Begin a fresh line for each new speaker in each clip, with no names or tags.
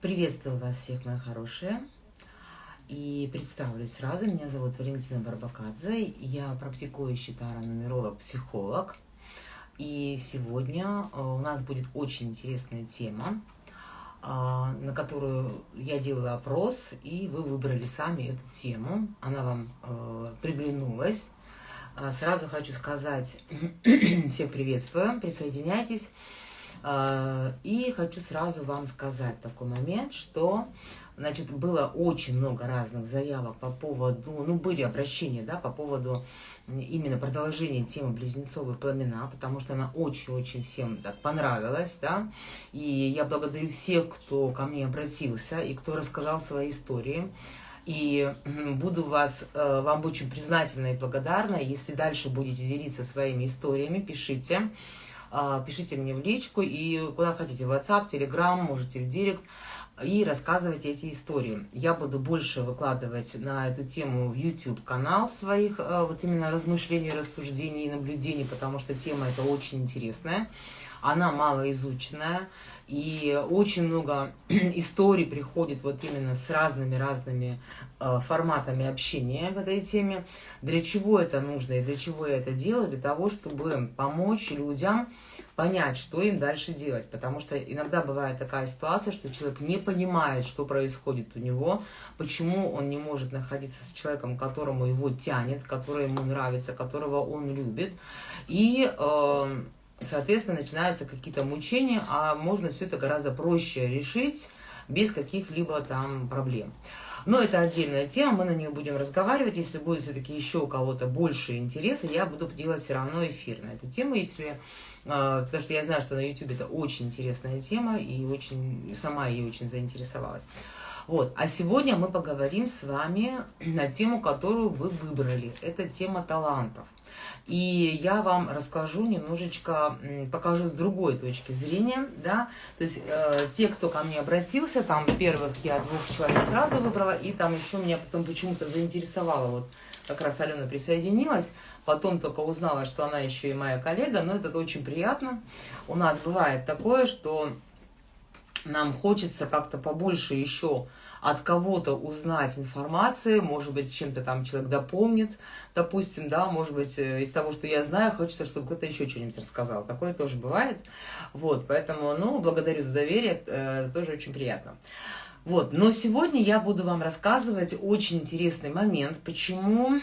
Приветствую вас всех, мои хорошие. И представлюсь сразу. Меня зовут Валентина Барбакадзе. Я практикующий таро-нумеролог, психолог. И сегодня э, у нас будет очень интересная тема, э, на которую я делала опрос, и вы выбрали сами эту тему. Она вам э, приглянулась. Сразу хочу сказать, всех приветствую, присоединяйтесь. А, и хочу сразу вам сказать такой момент, что значит, было очень много разных заявок по поводу, ну, были обращения, да, по поводу именно продолжения темы близнецовые пламена, потому что она очень-очень всем так понравилась, да, и я благодарю всех, кто ко мне обратился и кто рассказал свои истории, и буду вас, э, вам очень признательна и благодарна, если дальше будете делиться своими историями, пишите, пишите мне в личку и куда хотите, в WhatsApp, Telegram, можете в Директ, и рассказывайте эти истории. Я буду больше выкладывать на эту тему в YouTube канал своих э, вот именно размышлений, рассуждений и наблюдений, потому что тема эта очень интересная она малоизученная, и очень много историй приходит вот именно с разными-разными э, форматами общения в этой теме. Для чего это нужно и для чего я это делаю? Для того, чтобы помочь людям понять, что им дальше делать. Потому что иногда бывает такая ситуация, что человек не понимает, что происходит у него, почему он не может находиться с человеком, которому его тянет, который ему нравится, которого он любит. И... Э, соответственно, начинаются какие-то мучения, а можно все это гораздо проще решить без каких-либо там проблем. Но это отдельная тема, мы на нее будем разговаривать. Если будет все-таки еще у кого-то больше интереса, я буду делать все равно эфир на эту тему, если... А, потому что я знаю, что на YouTube это очень интересная тема, и очень сама ей очень заинтересовалась. Вот. А сегодня мы поговорим с вами на тему, которую вы выбрали. Это тема талантов. И я вам расскажу немножечко, покажу с другой точки зрения, да, то есть э, те, кто ко мне обратился, там первых я двух человек сразу выбрала, и там еще меня потом почему-то заинтересовало, вот как раз Алена присоединилась, потом только узнала, что она еще и моя коллега, но это очень приятно. У нас бывает такое, что нам хочется как-то побольше еще от кого-то узнать информации, может быть, чем-то там человек дополнит, допустим, да, может быть, э, из того, что я знаю, хочется, чтобы кто-то еще что-нибудь рассказал. Такое тоже бывает. Вот, поэтому, ну, благодарю за доверие, э, тоже очень приятно. Вот, но сегодня я буду вам рассказывать очень интересный момент, почему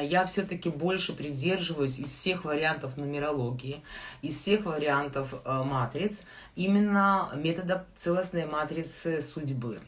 я все-таки больше придерживаюсь из всех вариантов нумерологии, из всех вариантов э, матриц, именно метода целостной матрицы судьбы.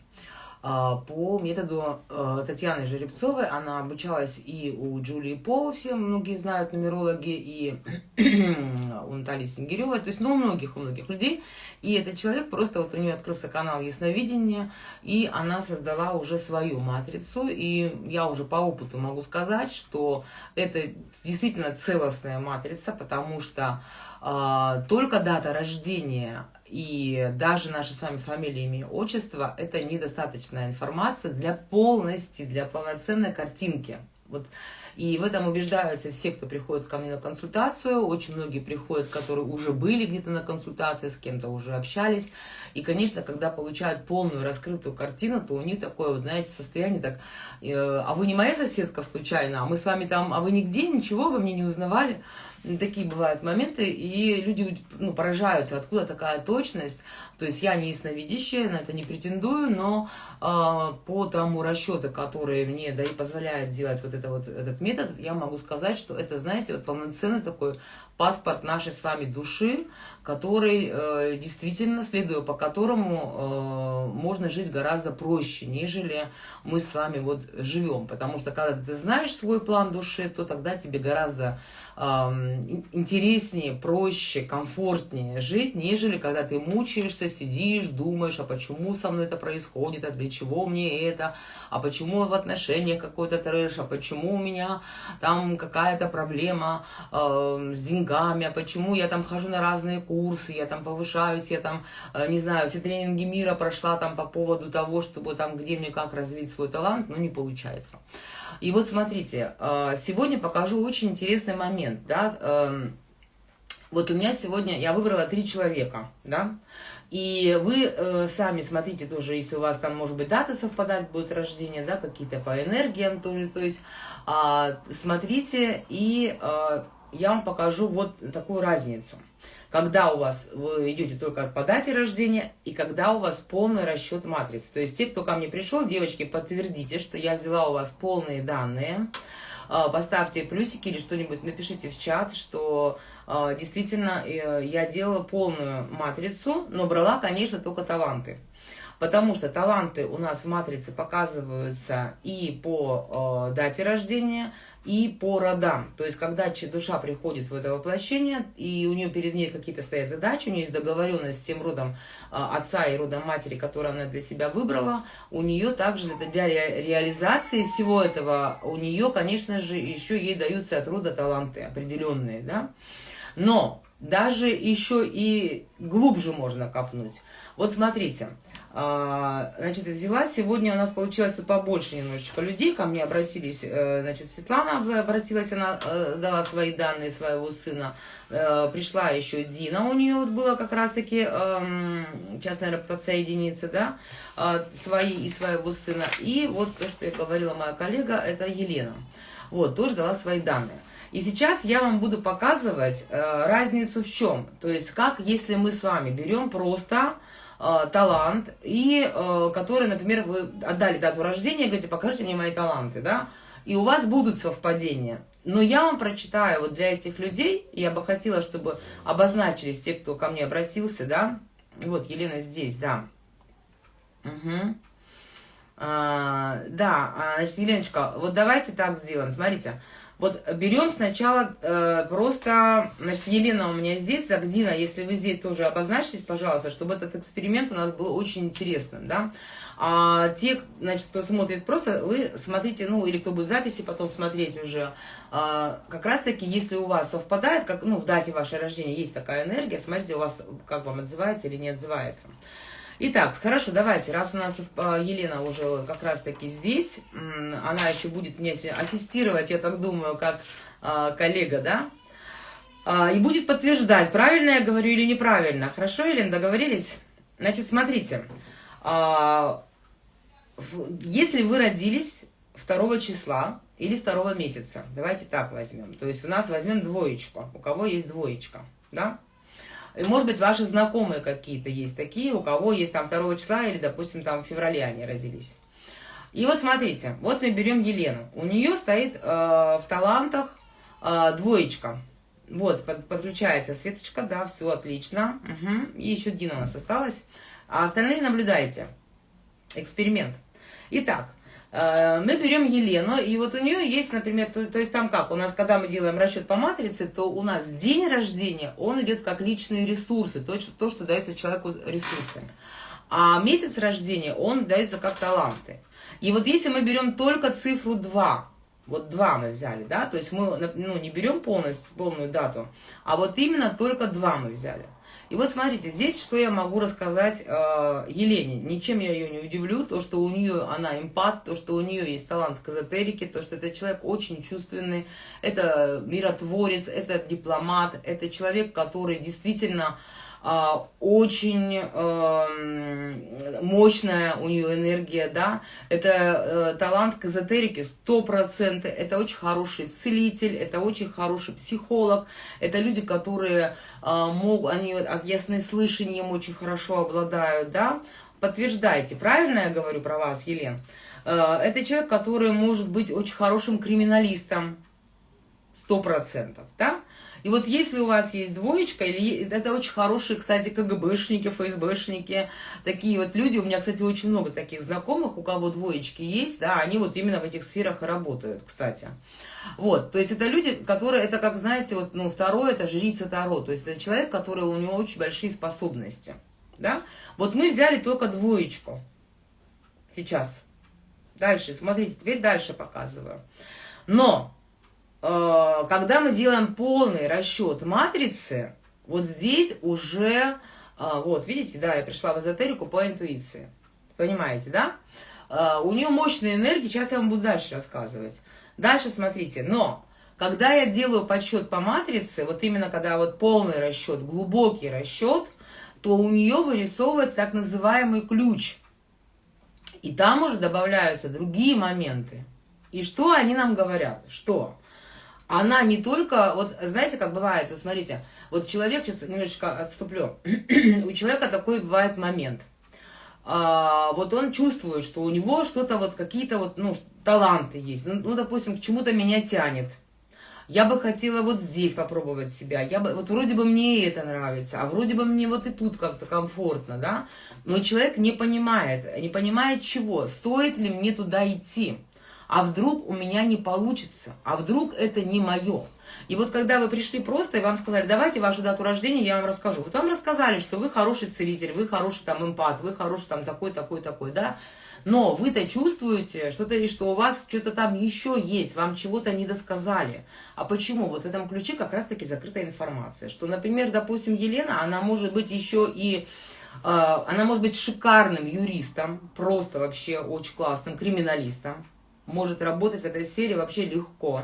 А, по методу э, Татьяны Жеребцовой. Она обучалась и у Джулии По, все многие знают, нумерологи, и у Натальи Сингиревой, то есть, ну, у многих, у многих людей. И этот человек, просто вот у нее открылся канал Ясновидения, и она создала уже свою матрицу, и я уже по опыту могу сказать, что это действительно целостная матрица, потому что э, только дата рождения и даже наши с вами фамилии, имя, отчество – это недостаточная информация для полности, для полноценной картинки. Вот. И в этом убеждаются все, кто приходит ко мне на консультацию. Очень многие приходят, которые уже были где-то на консультации, с кем-то уже общались. И, конечно, когда получают полную раскрытую картину, то у них такое, вот, знаете, состояние так, э, а вы не моя соседка случайно, а мы с вами там, а вы нигде ничего, вы мне не узнавали такие бывают моменты, и люди ну, поражаются, откуда такая точность. То есть я не ясновидящая, на это не претендую, но э, по тому расчету, который мне да и позволяет делать вот, это, вот этот метод, я могу сказать, что это, знаете, вот полноценный такой паспорт нашей с вами души, который э, действительно, следуя по которому э, можно жить гораздо проще, нежели мы с вами вот живем. Потому что когда ты знаешь свой план души, то тогда тебе гораздо э, интереснее, проще, комфортнее жить, нежели когда ты мучаешься, сидишь, думаешь, а почему со мной это происходит, а для чего мне это, а почему в отношениях какой-то трэш, а почему у меня там какая-то проблема э, с деньгами, деньгами, а почему я там хожу на разные курсы, я там повышаюсь, я там, э, не знаю, все тренинги мира прошла там по поводу того, чтобы там, где мне как развить свой талант, но не получается. И вот смотрите, э, сегодня покажу очень интересный момент, да, эм, вот у меня сегодня, я выбрала три человека, да, И вы э, сами смотрите тоже, если у вас там, может быть, дата совпадать будет рождение, да, какие-то по энергиям тоже, то есть э, смотрите, и э, я вам покажу вот такую разницу. Когда у вас, вы идете только по дате рождения, и когда у вас полный расчет матрицы. То есть те, кто ко мне пришел, девочки, подтвердите, что я взяла у вас полные данные, а, поставьте плюсики или что-нибудь, напишите в чат, что а, действительно э, я делала полную матрицу, но брала, конечно, только таланты. Потому что таланты у нас в матрице показываются и по э, дате рождения, и по родам. То есть, когда душа приходит в это воплощение, и у нее перед ней какие-то стоят задачи, у нее есть договоренность с тем родом э, отца и родом матери, который она для себя выбрала, у нее также для реализации всего этого, у нее, конечно же, еще ей даются от рода таланты определенные, да. Но даже еще и глубже можно копнуть. Вот смотрите, значит, взяла, сегодня у нас получилось побольше немножечко людей, ко мне обратились, э, значит, Светлана обратилась, она э, дала свои данные своего сына, э, пришла еще Дина, у нее вот было как раз-таки, эм, сейчас, наверное, подсоединиться, да, свои и своего сына, и вот то, что я говорила моя коллега, это Елена, вот, тоже дала свои данные. И сейчас я вам буду показывать разницу в чем, то есть как, если мы с вами берем просто э, талант, и э, который, например, вы отдали дату рождения, говорите, покажите мне мои таланты, да, и у вас будут совпадения. Но я вам прочитаю вот для этих людей, я бы хотела, чтобы обозначились те, кто ко мне обратился, да, вот Елена здесь, да. Угу. А, да, а, значит, Еленочка, вот давайте так сделаем, смотрите. Вот берем сначала э, просто, значит, Елена у меня здесь, так, Дина, если вы здесь тоже обозначьтесь, пожалуйста, чтобы этот эксперимент у нас был очень интересным, да. А те, значит, кто смотрит просто, вы смотрите, ну, или кто будет записи потом смотреть уже, а, как раз-таки, если у вас совпадает, как, ну, в дате вашего рождения есть такая энергия, смотрите, у вас, как вам отзывается или не отзывается. Итак, хорошо, давайте, раз у нас а, Елена уже как раз-таки здесь, она еще будет мне ассистировать, я так думаю, как а, коллега, да, а, и будет подтверждать, правильно я говорю или неправильно. Хорошо, Елена, договорились? Значит, смотрите, если вы родились 2 числа или 2 месяца, давайте так возьмем, то есть у нас возьмем двоечку, у кого есть двоечка, да, может быть, ваши знакомые какие-то есть такие, у кого есть там 2 числа или, допустим, там в феврале они родились. И вот смотрите, вот мы берем Елену. У нее стоит э, в талантах э, двоечка. Вот, под, подключается Светочка, да, все отлично. Угу. И еще Дина у нас осталась. А остальные наблюдайте. Эксперимент. Итак, мы берем Елену, и вот у нее есть, например, то, то есть там как, у нас, когда мы делаем расчет по матрице, то у нас день рождения, он идет как личные ресурсы, то, то что дается человеку ресурсами. А месяц рождения, он дается как таланты. И вот если мы берем только цифру 2, вот 2 мы взяли, да, то есть мы ну, не берем полностью, полную дату, а вот именно только 2 мы взяли. И вот смотрите, здесь что я могу рассказать э, Елене. Ничем я ее не удивлю, то, что у нее она эмпат, то, что у нее есть талант к эзотерике, то, что это человек очень чувственный, это миротворец, это дипломат, это человек, который действительно а, очень эм, мощная у нее энергия, да, это э, талант к эзотерике 100%, это очень хороший целитель, это очень хороший психолог, это люди, которые а, могут, они ясным слышанием очень хорошо обладают, да, подтверждайте, правильно я говорю про вас, Елен? Э, это человек, который может быть очень хорошим криминалистом, 100%, да? И вот если у вас есть двоечка, или это очень хорошие, кстати, КГБшники, ФСБшники, такие вот люди, у меня, кстати, очень много таких знакомых, у кого двоечки есть, да, они вот именно в этих сферах и работают, кстати. Вот, то есть это люди, которые, это как, знаете, вот, ну, второе, это жрица Таро, то есть это человек, который, у него очень большие способности, да. Вот мы взяли только двоечку сейчас. Дальше, смотрите, теперь дальше показываю. Но когда мы делаем полный расчет матрицы, вот здесь уже, э, вот, видите, да, я пришла в эзотерику по интуиции. Понимаете, да? Э, у нее мощная энергия, сейчас я вам буду дальше рассказывать. Дальше смотрите, но когда я делаю подсчет по матрице, вот именно когда вот полный расчет, глубокий расчет, то у нее вырисовывается так называемый ключ. И там уже добавляются другие моменты. И что они нам говорят? Что? Она не только, вот знаете, как бывает, вот смотрите, вот человек, сейчас немножечко отступлю, у человека такой бывает момент. А, вот он чувствует, что у него что-то вот какие-то вот, ну, таланты есть. Ну, ну допустим, к чему-то меня тянет. Я бы хотела вот здесь попробовать себя, я бы, вот вроде бы мне это нравится, а вроде бы мне вот и тут как-то комфортно, да, но человек не понимает, не понимает чего, стоит ли мне туда идти, а вдруг у меня не получится, а вдруг это не мое. И вот когда вы пришли просто, и вам сказали, давайте вашу дату рождения, я вам расскажу. Вот вам рассказали, что вы хороший целитель, вы хороший там эмпат, вы хороший там такой, такой, такой, да, но вы-то чувствуете, что-то, что у вас что-то там еще есть, вам чего-то не досказали. А почему? Вот в этом ключе как раз-таки закрытая информация. Что, например, допустим, Елена, она может быть еще и э, она может быть шикарным юристом, просто вообще очень классным криминалистом, может работать в этой сфере вообще легко.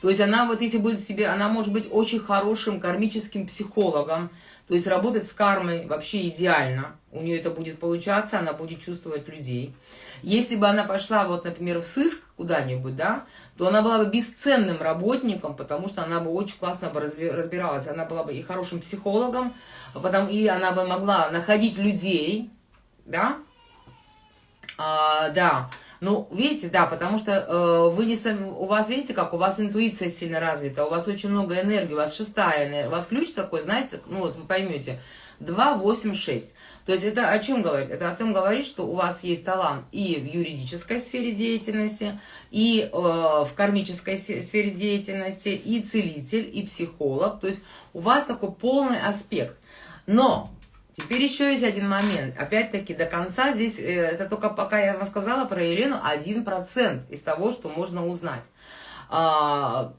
То есть она вот если будет себе, она может быть очень хорошим кармическим психологом, то есть работать с кармой вообще идеально. У нее это будет получаться, она будет чувствовать людей. Если бы она пошла, вот, например, в сыск куда-нибудь, да, то она была бы бесценным работником, потому что она бы очень классно бы разбиралась. Она была бы и хорошим психологом, потом, и она бы могла находить людей, да, а, да, ну, видите, да, потому что э, вы не сами, у вас, видите, как у вас интуиция сильно развита, у вас очень много энергии, у вас шестая энергия, у вас ключ такой, знаете, ну вот вы поймете, 2, 8, 6. То есть это о чем говорит? Это о том говорит, что у вас есть талант и в юридической сфере деятельности, и э, в кармической сфере деятельности, и целитель, и психолог. То есть у вас такой полный аспект. Но Теперь еще есть один момент. Опять-таки, до конца здесь, э, это только пока я вам сказала про Елену, 1% из того, что можно узнать. А,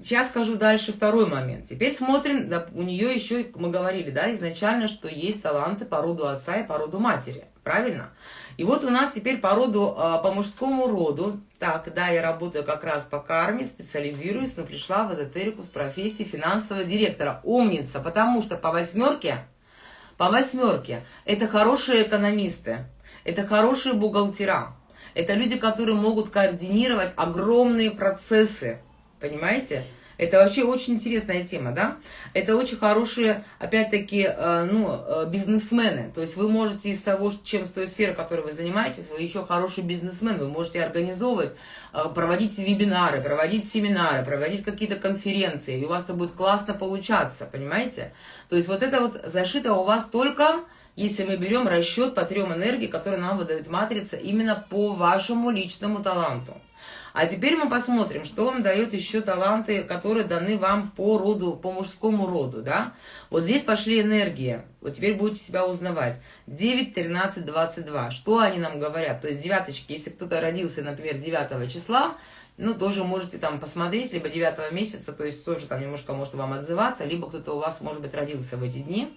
сейчас скажу дальше второй момент. Теперь смотрим, да, у нее еще, мы говорили, да, изначально, что есть таланты по роду отца и по роду матери. Правильно? И вот у нас теперь по роду, а, по мужскому роду, так, да, я работаю как раз по карме, специализируюсь, но пришла в эзотерику с профессией финансового директора. Умница, потому что по восьмерке по восьмерке. Это хорошие экономисты, это хорошие бухгалтера, это люди, которые могут координировать огромные процессы, понимаете? Это вообще очень интересная тема, да? Это очень хорошие, опять-таки, э, ну, э, бизнесмены. То есть вы можете из того, чем с той сферы, которой вы занимаетесь, вы еще хороший бизнесмен. Вы можете организовывать, э, проводить вебинары, проводить семинары, проводить какие-то конференции. И у вас это будет классно получаться, понимаете? То есть вот это вот зашито у вас только если мы берем расчет по трем энергии, которые нам выдает матрица именно по вашему личному таланту. А теперь мы посмотрим, что вам дает еще таланты, которые даны вам по роду, по мужскому роду, да. Вот здесь пошли энергии, вот теперь будете себя узнавать. 9, 13, 22. Что они нам говорят? То есть девяточки, если кто-то родился, например, 9 числа, ну, тоже можете там посмотреть, либо 9 месяца, то есть тоже там немножко может вам отзываться, либо кто-то у вас, может быть, родился в эти дни.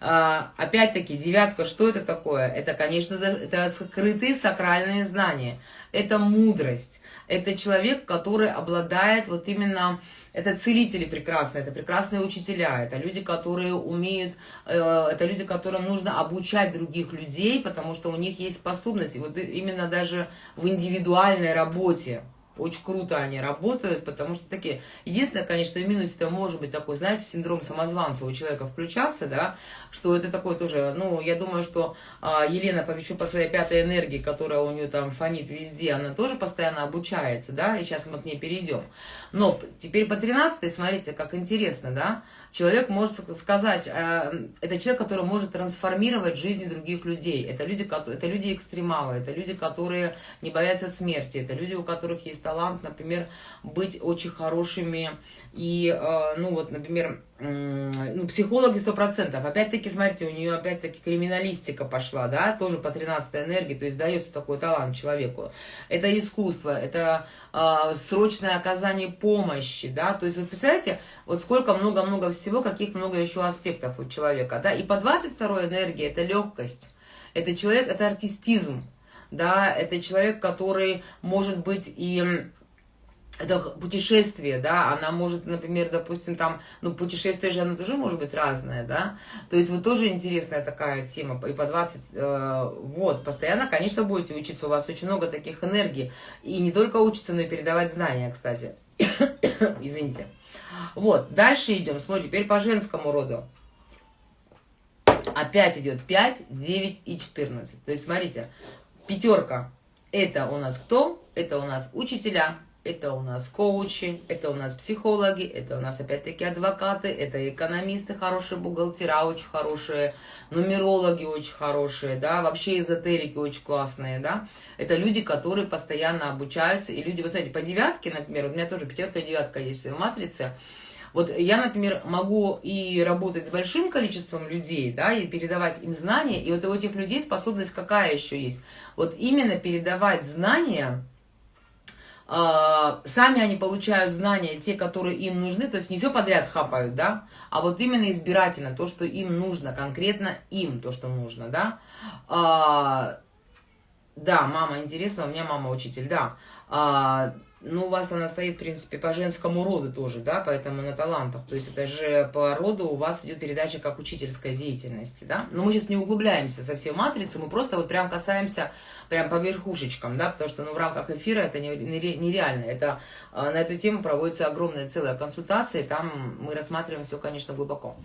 А, опять-таки, девятка, что это такое? Это, конечно, это скрытые сакральные знания. Это мудрость. Это человек, который обладает вот именно... Это целители прекрасные, это прекрасные учителя, это люди, которые умеют, э, это люди, которым нужно обучать других людей, потому что у них есть способности. Вот именно даже в индивидуальной работе, очень круто они работают, потому что такие... Единственное, конечно, минус это может быть такой, знаете, синдром самозванца у человека включаться, да, что это такой тоже, ну, я думаю, что а, Елена, еще по своей пятой энергии, которая у нее там фонит везде, она тоже постоянно обучается, да, и сейчас мы к ней перейдем. Но теперь по 13 смотрите, как интересно, да, человек может сказать, э, это человек, который может трансформировать жизни других людей, это люди, это люди экстремалы, это люди, которые не боятся смерти, это люди, у которых есть талант, например, быть очень хорошими и, э, ну вот, например, ну, психологи сто процентов. Опять-таки, смотрите, у нее опять-таки криминалистика пошла, да, тоже по 13 энергии, то есть дается такой талант человеку. Это искусство, это э, срочное оказание помощи, да, то есть вот представляете, вот сколько много-много всего, каких много еще аспектов у человека, да, и по 22 энергии это легкость, это человек, это артистизм, да, это человек, который может быть и это путешествие, да, она может, например, допустим, там, ну, путешествие же, оно тоже может быть разное, да, то есть вот тоже интересная такая тема, и по 20, э, вот, постоянно, конечно, будете учиться, у вас очень много таких энергий, и не только учиться, но и передавать знания, кстати, извините. Вот, дальше идем, смотрим, теперь по женскому роду. Опять идет 5, 9 и 14, то есть, смотрите, пятерка, это у нас кто? Это у нас учителя, это у нас коучи, это у нас психологи, это у нас опять-таки адвокаты, это экономисты, хорошие бухгалтера, очень хорошие, нумерологи очень хорошие, да, вообще эзотерики очень классные, да. Это люди, которые постоянно обучаются, и люди, вы знаете, по девятке, например, у меня тоже пятерка и девятка есть в матрице, вот я, например, могу и работать с большим количеством людей, да, и передавать им знания, и вот у этих людей способность какая еще есть? Вот именно передавать знания, сами они получают знания, те, которые им нужны, то есть не все подряд хапают, да, а вот именно избирательно, то, что им нужно, конкретно им то, что нужно, да. А, да, мама, интересно, у меня мама учитель, да. А, ну, у вас она стоит, в принципе, по женскому роду тоже, да, поэтому на талантах. То есть это же по роду у вас идет передача как учительской деятельности, да. Но мы сейчас не углубляемся совсем в матрицу, мы просто вот прям касаемся прям по верхушечкам, да, потому что, ну, в рамках эфира это нереально. Это а, на эту тему проводится огромная целая консультация, и там мы рассматриваем все, конечно, глубоко.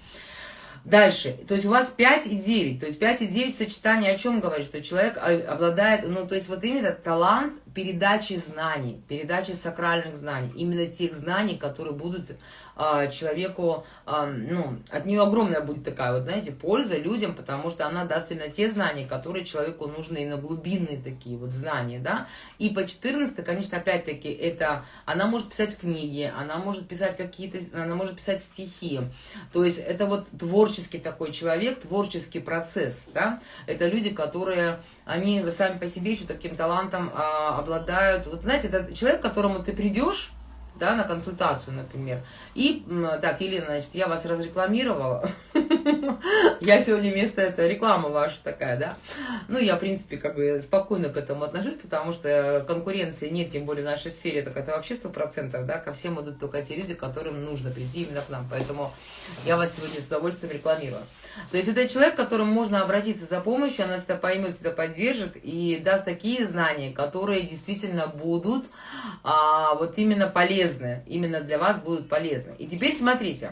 Дальше, то есть у вас 5 и 9, то есть 5 и 9 сочетание о чем говорит, что человек обладает, ну, то есть вот именно талант передачи знаний, передачи сакральных знаний, именно тех знаний, которые будут а, человеку, а, ну, от нее огромная будет такая вот, знаете, польза людям, потому что она даст именно те знания, которые человеку нужны, именно глубинные такие вот знания, да. И по 14, конечно, опять-таки, это, она может писать книги, она может писать какие-то, она может писать стихи, то есть это вот творческий такой человек, творческий процесс, да. Это люди, которые, они сами по себе еще таким талантом а, обладают. Вот знаете, это человек, к которому ты придешь, да, на консультацию, например. И, так, Елена, значит, я вас разрекламировала. Я сегодня вместо этого реклама ваша такая, да. Ну, я, в принципе, как бы спокойно к этому отношусь, потому что конкуренции нет, тем более в нашей сфере, так это вообще сто процентов, да, ко всем идут только те люди, которым нужно прийти именно к нам. Поэтому я вас сегодня с удовольствием рекламирую. То есть это человек, к которому можно обратиться за помощью, она всегда поймет, всегда поддержит и даст такие знания, которые действительно будут а, вот именно полезны, именно для вас будут полезны. И теперь смотрите,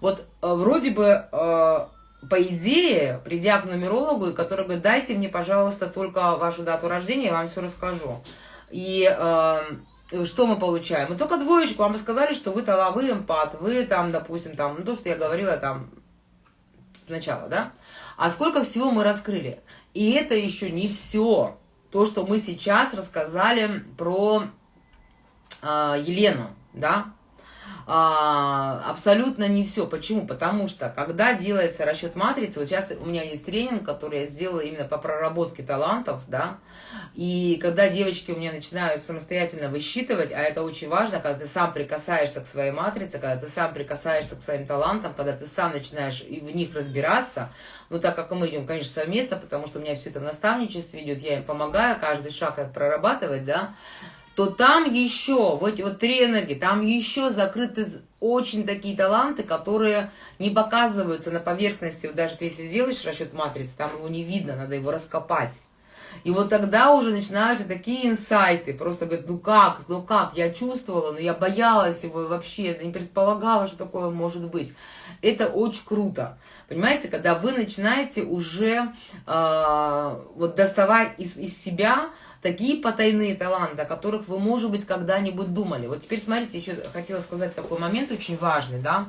вот а, вроде бы... А, по идее, придя к нумерологу, который говорит, дайте мне, пожалуйста, только вашу дату рождения, я вам все расскажу. И э, что мы получаем? Мы только двоечку, вам сказали, что вы таловый эмпат, вы там, допустим, там, ну, то, что я говорила, там, сначала, да? А сколько всего мы раскрыли? И это еще не все. То, что мы сейчас рассказали про э, Елену, да? А, абсолютно не все. Почему? Потому что, когда делается расчет матрицы, вот сейчас у меня есть тренинг, который я сделала именно по проработке талантов, да, и когда девочки у меня начинают самостоятельно высчитывать, а это очень важно, когда ты сам прикасаешься к своей матрице, когда ты сам прикасаешься к своим талантам, когда ты сам начинаешь в них разбираться, ну, так как мы идем, конечно, совместно, потому что у меня все это в наставничестве идет, я им помогаю каждый шаг прорабатывать, да, то там еще, вот вот три энергии, там еще закрыты очень такие таланты, которые не показываются на поверхности. Вот даже если сделаешь расчет матрицы, там его не видно, надо его раскопать. И вот тогда уже начинаются такие инсайты, просто говорят, ну как, ну как, я чувствовала, но я боялась его вообще, не предполагала, что такое может быть. Это очень круто, понимаете, когда вы начинаете уже э, вот доставать из, из себя такие потайные таланты, о которых вы, может быть, когда-нибудь думали. Вот теперь смотрите, еще хотела сказать такой момент очень важный, да.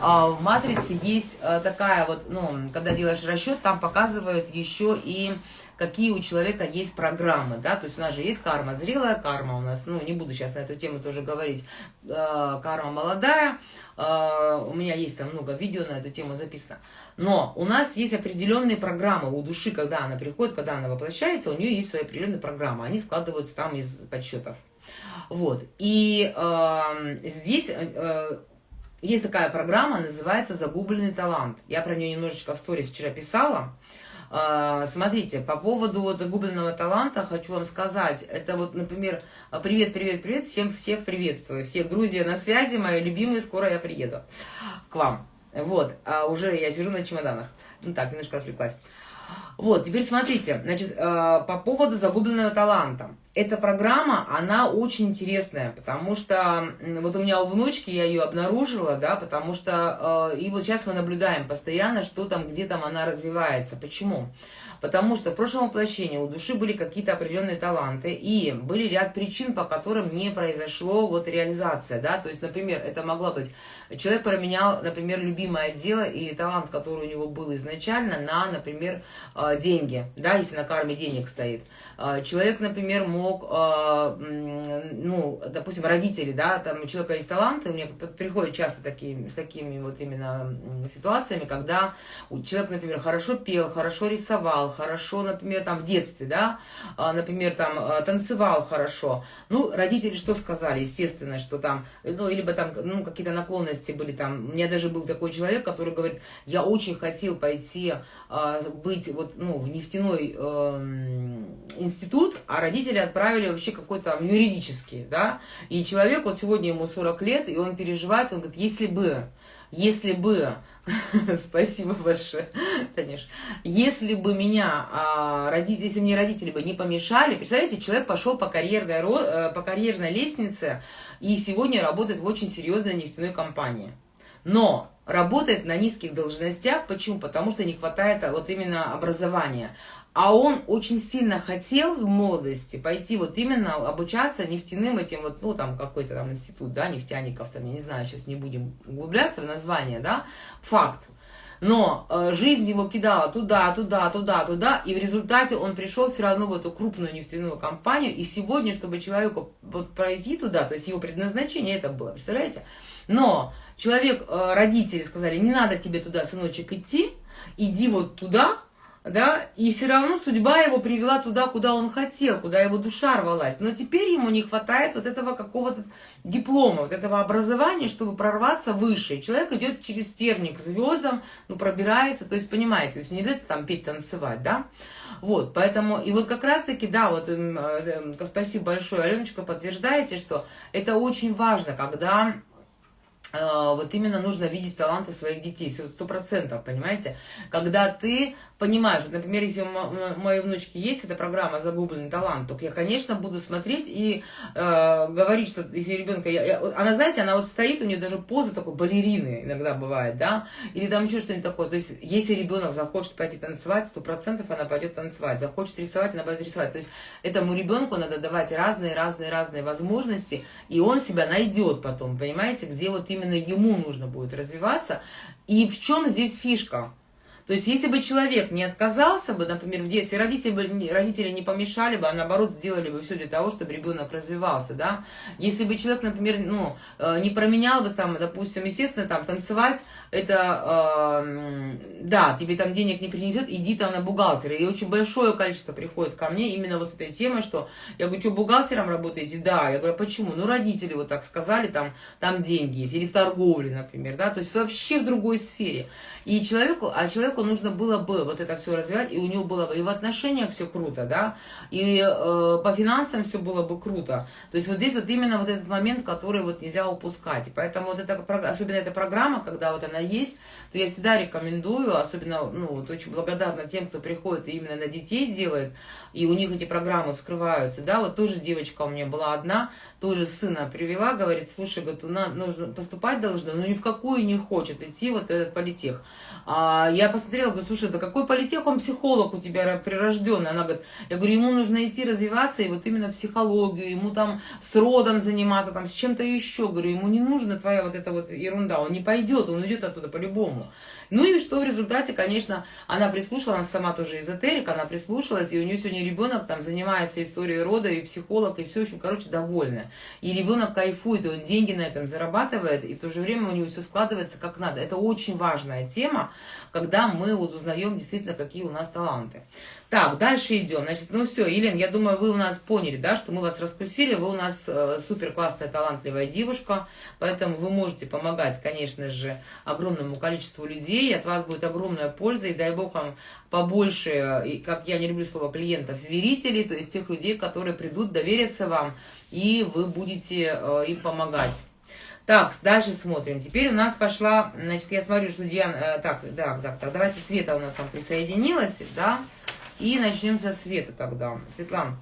А, в матрице есть э, такая вот, ну, когда делаешь расчет, там показывают еще и какие у человека есть программы, да, то есть у нас же есть карма, зрелая карма у нас, ну, не буду сейчас на эту тему тоже говорить, э, карма молодая, э, у меня есть там много видео на эту тему записано, но у нас есть определенные программы у души, когда она приходит, когда она воплощается, у нее есть свои определенные программы, они складываются там из подсчетов, вот, и э, здесь... Э, есть такая программа, называется «Загубленный талант». Я про нее немножечко в сторис вчера писала. Смотрите, по поводу вот загубленного таланта хочу вам сказать, это вот, например, привет, привет, привет, всем всех приветствую, всех Грузия на связи, мои любимые, скоро я приеду к вам. Вот, а уже я сижу на чемоданах. Ну так, немножко отвлеклась. Вот, теперь смотрите, значит, э, по поводу загубленного таланта. Эта программа, она очень интересная, потому что вот у меня у внучки, я ее обнаружила, да, потому что, э, и вот сейчас мы наблюдаем постоянно, что там, где там она развивается. Почему? Потому что в прошлом воплощении у души были какие-то определенные таланты, и были ряд причин, по которым не произошло вот реализация, да, то есть, например, это могло быть, человек променял, например, любимое дело или талант, который у него был изначально, на, например, э, деньги, да, если на карме денег стоит. Э, человек, например, мог, э, ну, допустим, родители, да, там у человека есть таланты, у меня приходят часто такие, с такими вот именно ситуациями, когда человек, например, хорошо пел, хорошо рисовал, хорошо, например, там в детстве, да, а, например, там а, танцевал хорошо. Ну, родители что сказали? Естественно, что там, ну, либо там, ну, какие-то наклонности были там. У меня даже был такой человек, который говорит, я очень хотел пойти а, быть вот, ну, в нефтяной э, институт, а родители отправили вообще какой-то там юридический, да, и человек, вот сегодня ему 40 лет, и он переживает, он говорит, если бы, если бы Спасибо большое, Танюш. Если бы меня, а, родители, если мне родители бы не помешали, представляете, человек пошел по карьерной, э, по карьерной лестнице и сегодня работает в очень серьезной нефтяной компании. Но работает на низких должностях. Почему? Потому что не хватает а, вот именно образования. А он очень сильно хотел в молодости пойти вот именно обучаться нефтяным этим вот, ну, там, какой-то там институт, да, нефтяников, там, я не знаю, сейчас не будем углубляться в название, да, факт. Но э, жизнь его кидала туда, туда, туда, туда, и в результате он пришел все равно в эту крупную нефтяную компанию, и сегодня, чтобы человеку вот пройти туда, то есть его предназначение это было, представляете? Но человек, э, родители сказали, не надо тебе туда, сыночек, идти, иди вот туда, да, и все равно судьба его привела туда, куда он хотел, куда его душа рвалась. Но теперь ему не хватает вот этого какого-то диплома, вот этого образования, чтобы прорваться выше. Человек идет через терник к звездам, ну, пробирается, то есть, понимаете, то есть не где-то там петь, танцевать, да. Вот, поэтому, и вот как раз-таки, да, вот, э, э, спасибо большое, Аленочка, подтверждаете, что это очень важно, когда э, вот именно нужно видеть таланты своих детей, сто процентов, понимаете? Когда ты понимаю, что, например, если у моей внучки есть эта программа «Загубленный талант», то я, конечно, буду смотреть и э, говорить, что если ребенка... Я, я, она, знаете, она вот стоит, у нее даже поза такой балерины иногда бывает, да, или там еще что-нибудь такое. То есть, если ребенок захочет пойти танцевать, сто процентов она пойдет танцевать. Захочет рисовать, она пойдет рисовать. То есть, этому ребенку надо давать разные-разные-разные возможности, и он себя найдет потом, понимаете, где вот именно ему нужно будет развиваться. И в чем здесь фишка? То есть, если бы человек не отказался бы, например, в детстве, родители, бы, родители не помешали бы, а наоборот сделали бы все для того, чтобы ребенок развивался, да. Если бы человек, например, ну, э, не променял бы там, допустим, естественно, там, танцевать, это, э, да, тебе там денег не принесет, иди там на бухгалтера. И очень большое количество приходит ко мне именно вот с этой темой, что я говорю, что бухгалтером работаете? Да. Я говорю, «А почему? Ну, родители вот так сказали, там, там деньги есть, или в торговле, например, да, то есть вообще в другой сфере. И человеку, а человеку нужно было бы вот это все развивать, и у него было бы и в отношениях все круто, да, и э, по финансам все было бы круто. То есть вот здесь вот именно вот этот момент, который вот нельзя упускать. И поэтому вот эта, особенно эта программа, когда вот она есть, то я всегда рекомендую, особенно, ну, вот очень благодарна тем, кто приходит и именно на детей делает, и у них эти программы вскрываются, да, вот тоже девочка у меня была одна, тоже сына привела, говорит, слушай, говорит, нужно поступать должна, но ни в какую не хочет идти вот этот политех. А, я посмотрела, говорю, слушай, да какой политех, он психолог у тебя прирожденный. Она говорит, я говорю, ему нужно идти развиваться, и вот именно психологию, ему там с родом заниматься, там с чем-то еще. Говорю, ему не нужна твоя вот эта вот ерунда, он не пойдет, он уйдет оттуда по-любому. Ну и что в результате, конечно, она прислушалась, она сама тоже эзотерик, она прислушалась, и у нее сегодня ребенок там занимается историей рода, и психолог, и все, общем, короче, довольна. И ребенок кайфует, и он деньги на этом зарабатывает, и в то же время у него все складывается как надо. Это очень важная тема, когда мы вот узнаем действительно, какие у нас таланты. Так, дальше идем. Значит, ну все, Елена, я думаю, вы у нас поняли, да, что мы вас раскусили, вы у нас э, супер классная, талантливая девушка, поэтому вы можете помогать, конечно же, огромному количеству людей, от вас будет огромная польза, и дай бог вам побольше, и, как я не люблю слово клиентов, верителей, то есть тех людей, которые придут, доверятся вам, и вы будете э, им помогать. Так, дальше смотрим. Теперь у нас пошла, значит, я смотрю, что Диана, э, так, да, так, так, давайте Света у нас там присоединилась, да, и начнем со Света тогда. Светлана.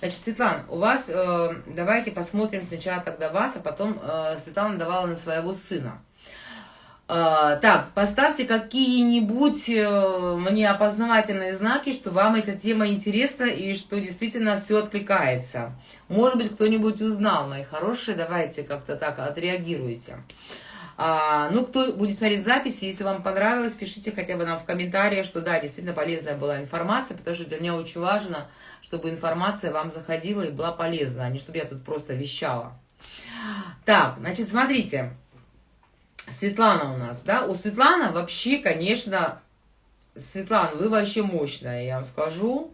Значит, Светлана, у вас, э, давайте посмотрим сначала тогда вас, а потом э, Светлана давала на своего сына. Э, так, поставьте какие-нибудь э, мне опознавательные знаки, что вам эта тема интересна и что действительно все откликается. Может быть, кто-нибудь узнал, мои хорошие, давайте как-то так отреагируйте. А, ну, кто будет смотреть записи, если вам понравилось, пишите хотя бы нам в комментариях, что да, действительно полезная была информация, потому что для меня очень важно, чтобы информация вам заходила и была полезна, а не чтобы я тут просто вещала. Так, значит, смотрите. Светлана у нас, да? У Светланы вообще, конечно, Светлана, вы вообще мощная, я вам скажу.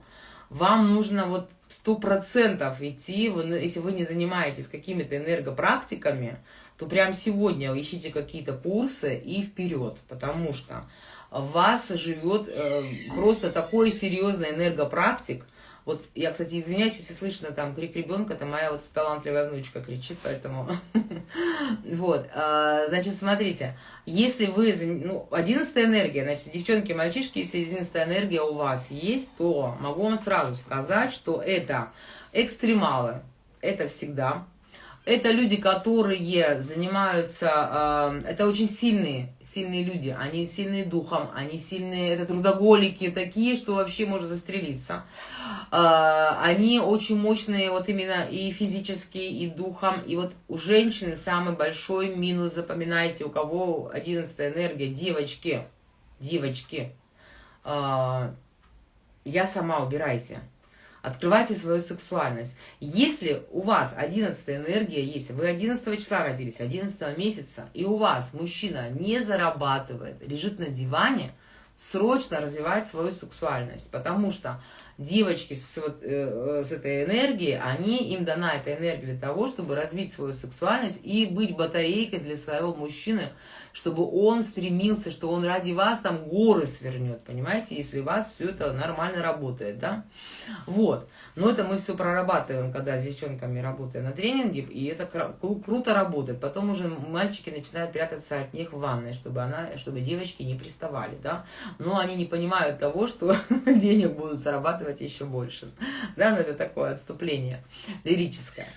Вам нужно вот сто процентов идти, если вы не занимаетесь какими-то энергопрактиками, то прямо сегодня ищите какие-то курсы и вперед, потому что вас живет э, просто такой серьезный энергопрактик. Вот я, кстати, извиняюсь, если слышно там крик ребенка, это моя вот талантливая внучка кричит, поэтому... Вот, а, значит, смотрите, если вы... Ну, одиннадцатая энергия, значит, девчонки, мальчишки, если одиннадцатая энергия у вас есть, то могу вам сразу сказать, что это экстремалы, это всегда это люди, которые занимаются, э, это очень сильные, сильные люди, они сильные духом, они сильные, это трудоголики такие, что вообще можно застрелиться. Э, они очень мощные вот именно и физически, и духом, и вот у женщины самый большой минус, запоминайте, у кого 11 энергия, девочки, девочки, э, я сама убирайте. Открывайте свою сексуальность. Если у вас 11 энергия есть, вы 11 числа родились, 11 месяца, и у вас мужчина не зарабатывает, лежит на диване, срочно развивать свою сексуальность, потому что девочки с, вот, э, с этой энергией, они, им дана эта энергия для того, чтобы развить свою сексуальность и быть батарейкой для своего мужчины, чтобы он стремился, что он ради вас там горы свернет, понимаете, если у вас все это нормально работает, да? Вот. Но это мы все прорабатываем, когда с девчонками работаем на тренинге, и это кру круто работает. Потом уже мальчики начинают прятаться от них в ванной, чтобы, она, чтобы девочки не приставали, да? Но они не понимают того, что денег будут зарабатывать еще больше. Да, но это такое отступление лирическое.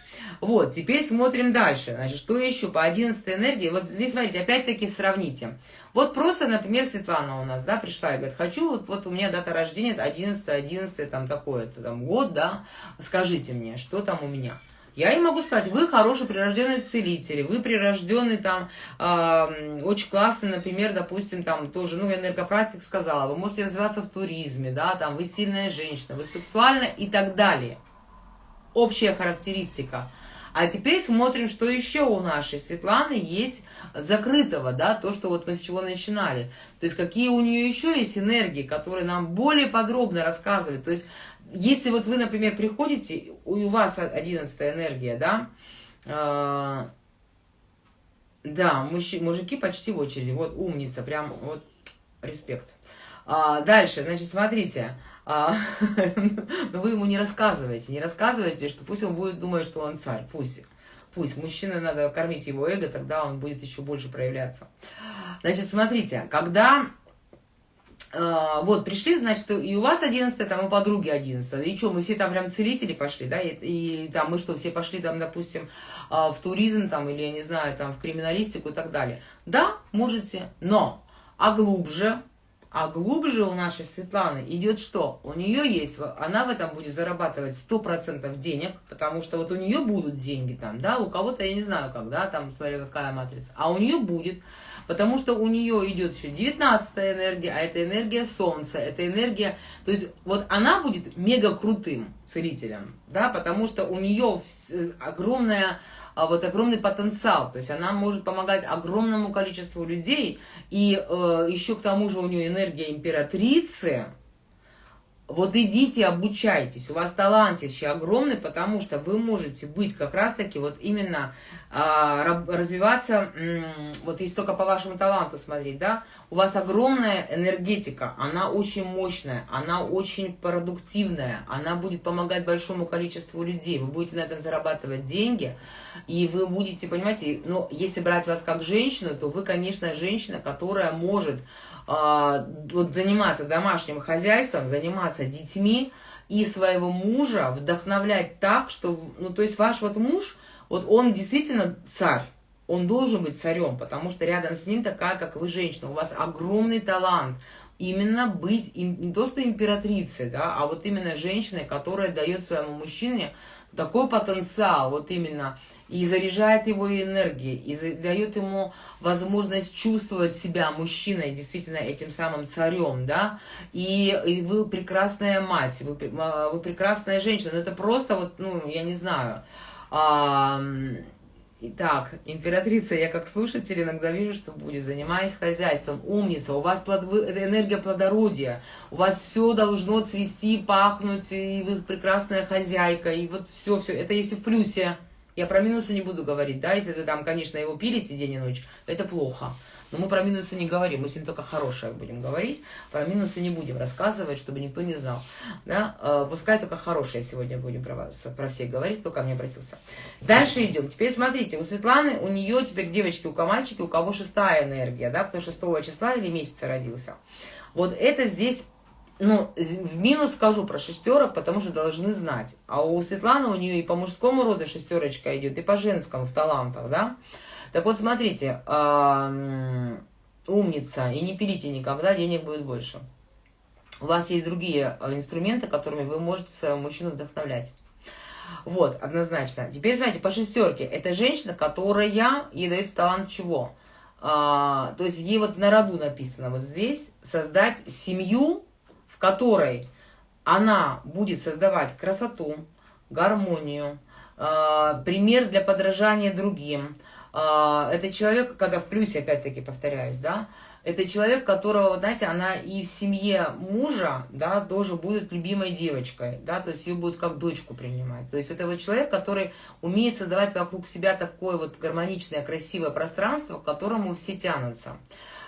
Вот, теперь смотрим дальше. Значит, что еще по 11 энергии? Вот здесь, смотрите, опять-таки сравните. Вот просто, например, Светлана у нас, да, пришла и говорит, хочу, вот, вот у меня дата рождения 11, 11, там такой-то там год, да, скажите мне, что там у меня. Я ей могу сказать, вы хороший прирожденный целитель, вы прирожденный там, э, очень классный, например, допустим, там тоже, ну, энергопрактик сказала, вы можете развиваться в туризме, да, там, вы сильная женщина, вы сексуальна и так далее. Общая характеристика. А теперь смотрим, что еще у нашей Светланы есть закрытого, да, то, что вот мы с чего начинали. То есть какие у нее еще есть энергии, которые нам более подробно рассказывают. То есть если вот вы, например, приходите, у вас 11 энергия, да, э, да, мужчи, мужики почти в очереди, вот умница, прям вот респект. А, дальше, значит, смотрите, а, но вы ему не рассказываете, не рассказывайте, что пусть он будет думать, что он царь, пусть. Пусть. Мужчина надо кормить его эго, тогда он будет еще больше проявляться. Значит, смотрите, когда э, вот пришли, значит, и у вас 11 там у подруги 11 и что, мы все там прям целители пошли, да, и, и там мы что, все пошли там, допустим, э, в туризм там, или, я не знаю, там, в криминалистику и так далее. Да, можете, но, а глубже, а глубже у нашей Светланы идет что? У нее есть, она в этом будет зарабатывать 100% денег, потому что вот у нее будут деньги там, да, у кого-то, я не знаю, когда там, смотри, какая матрица, а у нее будет, потому что у нее идет еще 19 энергия, а это энергия Солнца, это энергия, то есть вот она будет мега крутым целителем, да, потому что у нее огромная а, вот огромный потенциал, то есть она может помогать огромному количеству людей, и э, еще к тому же у нее энергия императрицы, вот идите, обучайтесь, у вас талант еще огромный, потому что вы можете быть как раз-таки вот именно а, развиваться, вот если только по вашему таланту смотреть, да, у вас огромная энергетика, она очень мощная, она очень продуктивная, она будет помогать большому количеству людей, вы будете на этом зарабатывать деньги, и вы будете, понимаете, ну, если брать вас как женщину, то вы, конечно, женщина, которая может а, вот заниматься домашним хозяйством, заниматься детьми и своего мужа вдохновлять так, что, ну, то есть ваш вот муж, вот он действительно царь, он должен быть царем, потому что рядом с ним такая, как вы, женщина, у вас огромный талант, именно быть не то что императрицей, да, а вот именно женщиной, которая дает своему мужчине такой потенциал, вот именно, и заряжает его энергией, и дает ему возможность чувствовать себя мужчиной, действительно этим самым царем, да, и, и вы прекрасная мать, вы, а, вы прекрасная женщина, но это просто вот, ну, я не знаю, а, Итак, императрица, я как слушатель иногда вижу, что будет, занимаясь хозяйством, умница, у вас плод, энергия плодородия, у вас все должно цвести, пахнуть, и вы прекрасная хозяйка, и вот все, все, это если в плюсе. Я про минусы не буду говорить, да, если вы там, конечно, его пилите день и ночь, это плохо. Но мы про минусы не говорим, мы сегодня только хорошее будем говорить, про минусы не будем рассказывать, чтобы никто не знал. Да? Э, пускай только хорошее сегодня будем про вас, про всех говорить, кто ко мне обратился. Дальше идем. Теперь смотрите, у Светланы, у нее теперь девочки, у кого мальчики, у кого шестая энергия, да, кто 6 числа или месяца родился. Вот это здесь ну, в минус скажу про шестерок, потому что должны знать. А у Светланы, у нее и по мужскому роду шестерочка идет, и по женскому в талантах, да. Так вот, смотрите, умница, и не пилите никогда, денег будет больше. У вас есть другие а, инструменты, которыми вы можете своего мужчину вдохновлять. Вот, однозначно. Теперь, знаете, по шестерке. Это женщина, которая, ей дается талант чего? А, то есть ей вот на роду написано вот здесь создать семью, в которой она будет создавать красоту, гармонию, а, пример для подражания другим, это человек, когда в плюсе, опять-таки повторяюсь, да, это человек, которого, знаете, она и в семье мужа, да, тоже будет любимой девочкой, да, то есть ее будет как дочку принимать. То есть это вот человек, который умеет создавать вокруг себя такое вот гармоничное, красивое пространство, к которому все тянутся.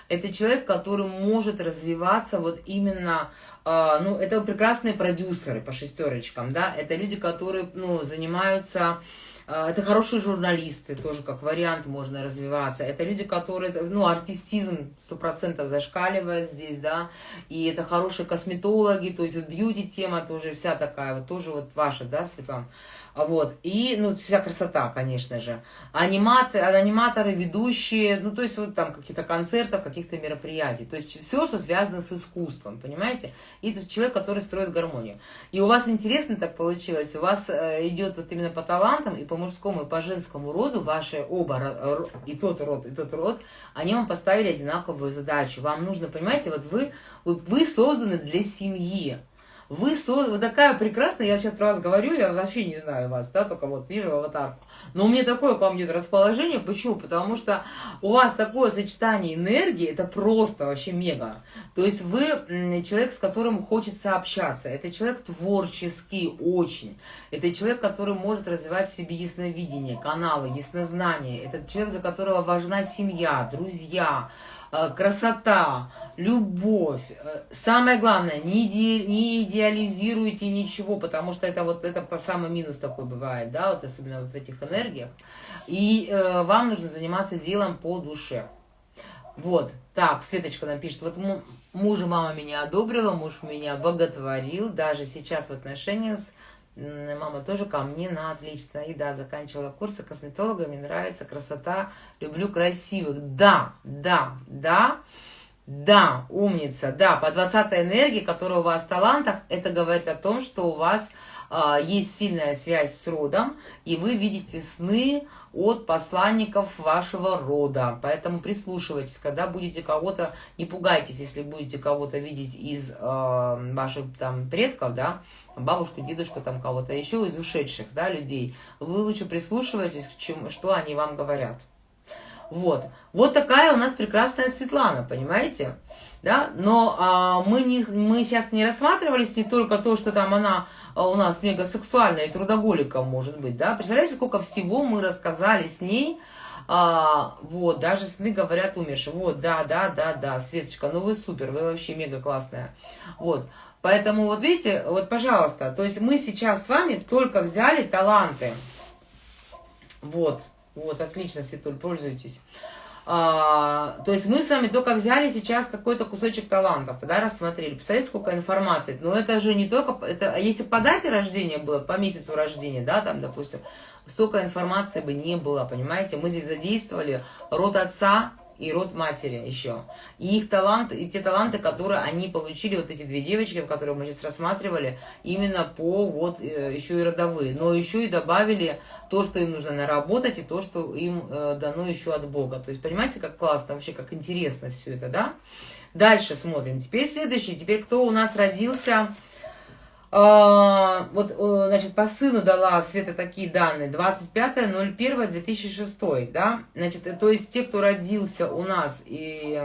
Это человек, который может развиваться вот именно, э, ну, это прекрасные продюсеры по шестерочкам, да, это люди, которые, ну, занимаются а, это хорошие журналисты, тоже как вариант можно развиваться. Это люди, которые, ну, артистизм сто процентов зашкаливает здесь, да, и это хорошие косметологи, то есть вот бьюти-тема тоже вся такая, вот тоже вот ваша, да, Светлана? Вот. И, ну, вся красота, конечно же. Аниматоры, аниматоры, ведущие, ну, то есть вот там какие-то концерты, каких-то мероприятий. То есть все, что связано с искусством, понимаете? И это человек, который строит гармонию. И у вас интересно так получилось, у вас э, идет вот именно по талантам, и по мужскому, и по женскому роду, ваши оба, и тот род, и тот род, они вам поставили одинаковую задачу. Вам нужно, понимаете, вот вы, вы созданы для семьи. Вы, со... вы такая прекрасная, я сейчас про вас говорю, я вообще не знаю вас, да, только вот вижу аватарку. Но у меня такое вам идет расположение, почему? Потому что у вас такое сочетание энергии, это просто вообще мега. То есть вы человек, с которым хочется общаться, это человек творческий очень, это человек, который может развивать в себе ясновидение, каналы, яснознание, это человек, для которого важна семья, друзья, Э, красота, любовь. Э, самое главное, не, иде, не идеализируйте ничего, потому что это вот это самый минус такой бывает, да, вот особенно вот в этих энергиях. И э, вам нужно заниматься делом по душе. Вот, так, Светочка нам пишет, вот мужа мама меня одобрила, муж меня боготворил, даже сейчас в отношениях Мама тоже ко мне на отлично. И да, заканчивала курсы косметолога, мне нравится красота, люблю красивых. Да, да, да, да, умница, да, по 20 энергии, которая у вас в талантах, это говорит о том, что у вас есть сильная связь с родом, и вы видите сны от посланников вашего рода. Поэтому прислушивайтесь, когда будете кого-то, не пугайтесь, если будете кого-то видеть из э, ваших там предков, да, бабушку, дедушку, там кого-то еще из ушедших, да, людей. Вы лучше прислушивайтесь, к чему, что они вам говорят. Вот. Вот такая у нас прекрасная Светлана, понимаете? Да, но а, мы, не, мы сейчас не рассматривались не только то, что там она а, у нас мегасексуальная и трудоголиком может быть, да, представляете, сколько всего мы рассказали с ней, а, вот, даже сны говорят умершие, вот, да, да, да, да, Светочка, ну вы супер, вы вообще мега классная, вот, поэтому вот видите, вот, пожалуйста, то есть мы сейчас с вами только взяли таланты, вот, вот, отлично, Светуль, пользуйтесь, а, то есть мы с вами только взяли сейчас какой-то кусочек талантов, да, рассмотрели. Представляете, сколько информации. Но это же не только... Это, если по дате рождения было, по месяцу рождения, да, там, допустим, столько информации бы не было, понимаете? Мы здесь задействовали род отца, и род матери еще. И их талант, и те таланты, которые они получили, вот эти две девочки, которые мы сейчас рассматривали, именно по вот э, еще и родовые. Но еще и добавили то, что им нужно наработать, и то, что им э, дано еще от Бога. То есть, понимаете, как классно, вообще, как интересно все это, да? Дальше смотрим. Теперь следующий. Теперь кто у нас родился вот, значит, по сыну дала Света такие данные. 25.01.2006, да? Значит, то есть те, кто родился у нас и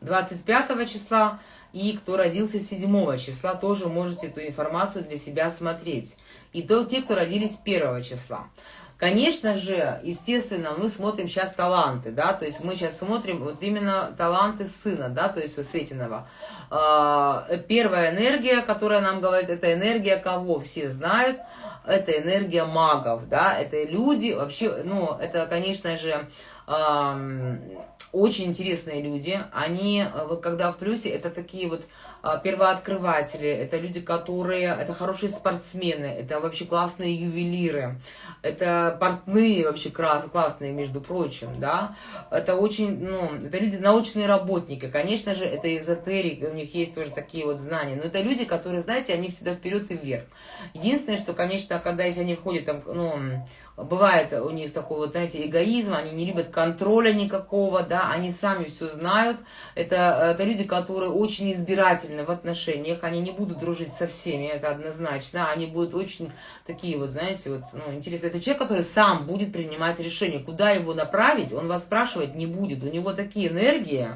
25 числа, и кто родился 7 числа, тоже можете эту информацию для себя смотреть. И то те, кто родились 1 числа. Конечно же, естественно, мы смотрим сейчас таланты, да, то есть мы сейчас смотрим вот именно таланты сына, да, то есть у Светиного. А, первая энергия, которая нам говорит, это энергия кого? Все знают, это энергия магов, да, это люди, вообще, ну, это, конечно же, очень интересные люди. Они, вот когда в плюсе, это такие вот а, первооткрыватели, это люди, которые, это хорошие спортсмены, это вообще классные ювелиры, это портные вообще классные, между прочим, да, это очень, ну, это люди, научные работники, конечно же, это эзотерик, у них есть тоже такие вот знания, но это люди, которые, знаете, они всегда вперед и вверх. Единственное, что, конечно, когда, если они входят там, ну, бывает у них такой вот, знаете, эгоизм, они не любят контроля никакого, да, они сами все знают, это, это люди, которые очень избирательны, в отношениях, они не будут дружить со всеми, это однозначно, они будут очень такие вот, знаете, вот, ну, интересно. Это человек, который сам будет принимать решение, куда его направить, он вас спрашивать не будет, у него такие энергии,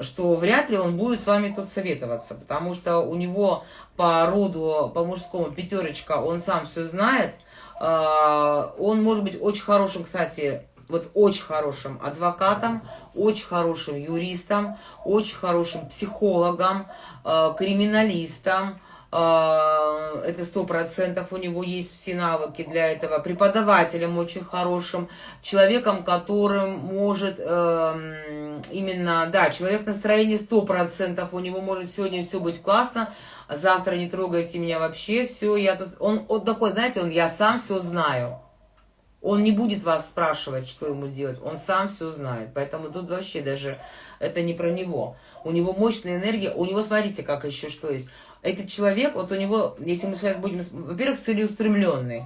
что вряд ли он будет с вами тут советоваться, потому что у него по роду, по мужскому пятерочка, он сам все знает, он может быть очень хорошим, кстати, вот очень хорошим адвокатом, очень хорошим юристом, очень хорошим психологом, э, криминалистом, это сто процентов у него есть все навыки для этого, преподавателем очень хорошим, человеком, которым может э, именно, да, человек настроения сто процентов, у него может сегодня все быть классно, завтра не трогайте меня вообще, все, я тут, он, он такой, знаете, он, я сам все знаю, он не будет вас спрашивать, что ему делать. Он сам все знает. Поэтому тут вообще даже это не про него. У него мощная энергия. У него, смотрите, как еще что есть. Этот человек, вот у него, если мы сейчас будем... Во-первых, целеустремленный.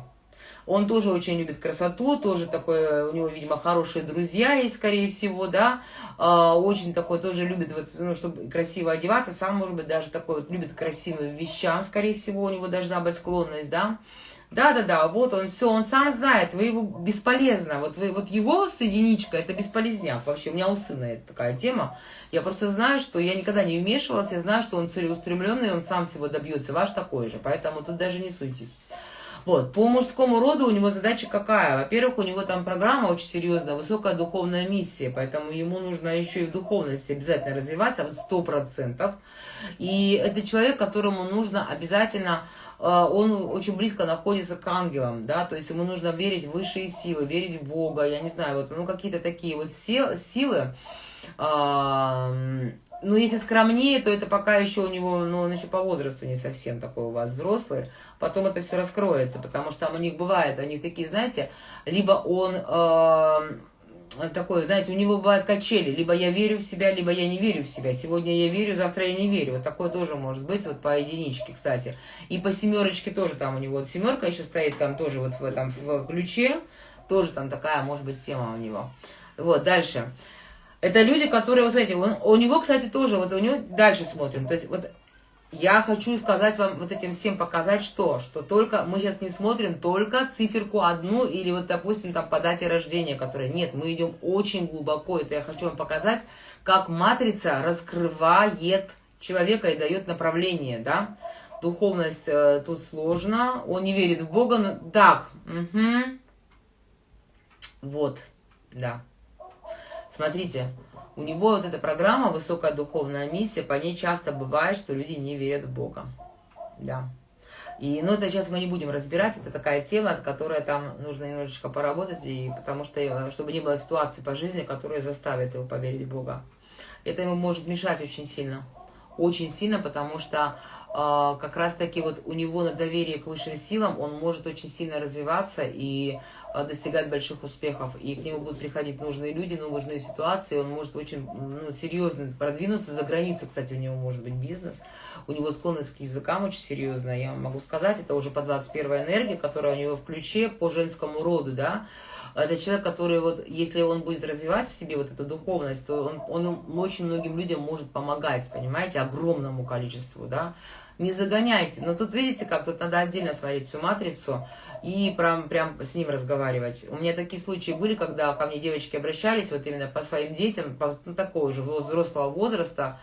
Он тоже очень любит красоту, тоже такой, у него, видимо, хорошие друзья есть, скорее всего, да, а, очень такой, тоже любит, вот, ну, чтобы красиво одеваться, сам, может быть, даже такой вот, любит красивым вещам, скорее всего, у него должна быть склонность, да, да-да-да, вот он, все, он сам знает, вы его бесполезно, вот, вы, вот его с единичкой, это бесполезняк вообще, у меня у сына это такая тема, я просто знаю, что я никогда не вмешивалась, я знаю, что он целеустремленный, он сам всего добьется, ваш такой же, поэтому тут даже не суйтесь. Вот, по мужскому роду у него задача какая? Во-первых, у него там программа очень серьезная, высокая духовная миссия, поэтому ему нужно еще и в духовности обязательно развиваться, вот сто процентов. И это человек, которому нужно обязательно он очень близко находится к ангелам, да, то есть ему нужно верить в высшие силы, верить в Бога, я не знаю, вот, ну, какие-то такие вот силы, а, ну, если скромнее, то это пока еще у него, ну, он еще по возрасту не совсем такой у вас взрослый, потом это все раскроется, потому что там у них бывает, у них такие, знаете, либо он... Э, такое, знаете, у него бывают качели. Либо я верю в себя, либо я не верю в себя. Сегодня я верю, завтра я не верю. Вот такое тоже может быть, вот по единичке, кстати. И по семерочке тоже там у него. Вот семерка еще стоит там тоже вот в этом в ключе. Тоже там такая, может быть, тема у него. Вот, дальше. Это люди, которые, вы знаете, он, у него, кстати, тоже, вот у него, дальше смотрим. То есть вот я хочу сказать вам, вот этим всем показать, что? Что только, мы сейчас не смотрим только циферку одну, или вот, допустим, там по дате рождения, которая, нет, мы идем очень глубоко, это я хочу вам показать, как матрица раскрывает человека и дает направление, да, духовность э, тут сложно, он не верит в Бога, но... так, угу. вот, да, смотрите, у него вот эта программа «Высокая духовная миссия», по ней часто бывает, что люди не верят в Бога. Да. И, ну, это сейчас мы не будем разбирать, это такая тема, от которой там нужно немножечко поработать, и, потому что, э, чтобы не было ситуации по жизни, которая заставит его поверить в Бога. Это ему может мешать очень сильно. Очень сильно, потому что э, как раз-таки вот у него на доверие к высшим силам он может очень сильно развиваться и достигать больших успехов. И к нему будут приходить нужные люди, нужные ситуации. Он может очень ну, серьезно продвинуться. За границей, кстати, у него может быть бизнес. У него склонность к языкам очень серьезная. Я могу сказать, это уже по 21 энергии, которая у него в ключе по женскому роду, да. Это человек, который вот, если он будет развивать в себе вот эту духовность, то он, он очень многим людям может помогать, понимаете, огромному количеству, да. Не загоняйте. Но тут видите, как тут надо отдельно смотреть всю матрицу и прям, прям с ним разговаривать. У меня такие случаи были, когда ко мне девочки обращались вот именно по своим детям, по, ну, такого же взрослого возраста,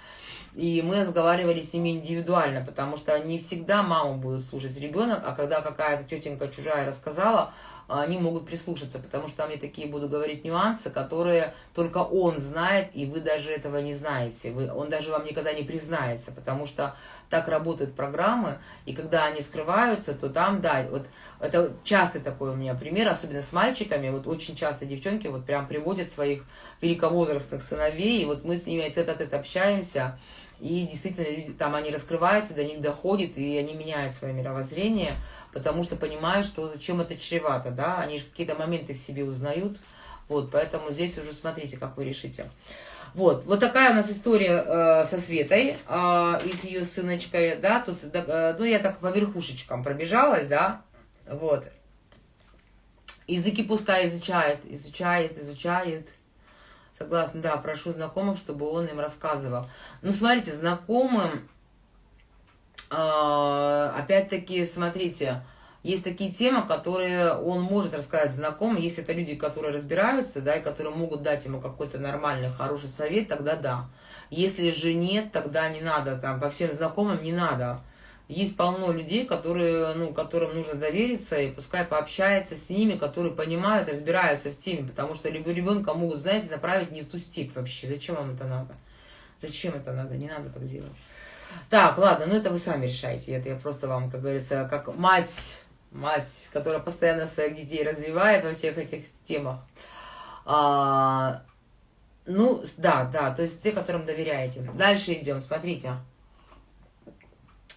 и мы разговаривали с ними индивидуально, потому что не всегда маму будут слушать ребенок, а когда какая-то тетенька чужая рассказала, они могут прислушаться, потому что там я такие буду говорить нюансы, которые только он знает, и вы даже этого не знаете. Вы, он даже вам никогда не признается, потому что так работают программы, и когда они скрываются, то там, да, вот это частый такой у меня пример, особенно с мальчиками, вот очень часто девчонки вот прям приводят своих великовозрастных сыновей, и вот мы с ними этот-этот общаемся, и действительно, люди, там они раскрываются, до них доходит, и они меняют свое мировоззрение, потому что понимают, что чем это чревато, да, они же какие-то моменты в себе узнают, вот, поэтому здесь уже смотрите, как вы решите. Вот, вот такая у нас история э, со Светой э, и с ее сыночкой, да, тут, э, ну, я так по верхушечкам пробежалась, да, вот. Языки пускай изучает, изучает, изучает, Согласна, да, прошу знакомых, чтобы он им рассказывал. Ну, смотрите, знакомым, э, опять-таки, смотрите, есть такие темы, которые он может рассказать знакомым. Если это люди, которые разбираются, да, и которые могут дать ему какой-то нормальный, хороший совет, тогда да. Если же нет, тогда не надо, там, по всем знакомым не надо. Есть полно людей, которые, ну, которым нужно довериться, и пускай пообщается с ними, которые понимают, разбираются в теме, потому что либо ребенка могут, знаете, направить не в ту степь вообще. Зачем вам это надо? Зачем это надо? Не надо так делать. Так, ладно, ну это вы сами решаете. Это я просто вам, как говорится, как мать, мать, которая постоянно своих детей развивает во всех этих темах. А, ну, да, да, то есть те, которым доверяете. Дальше идем, смотрите.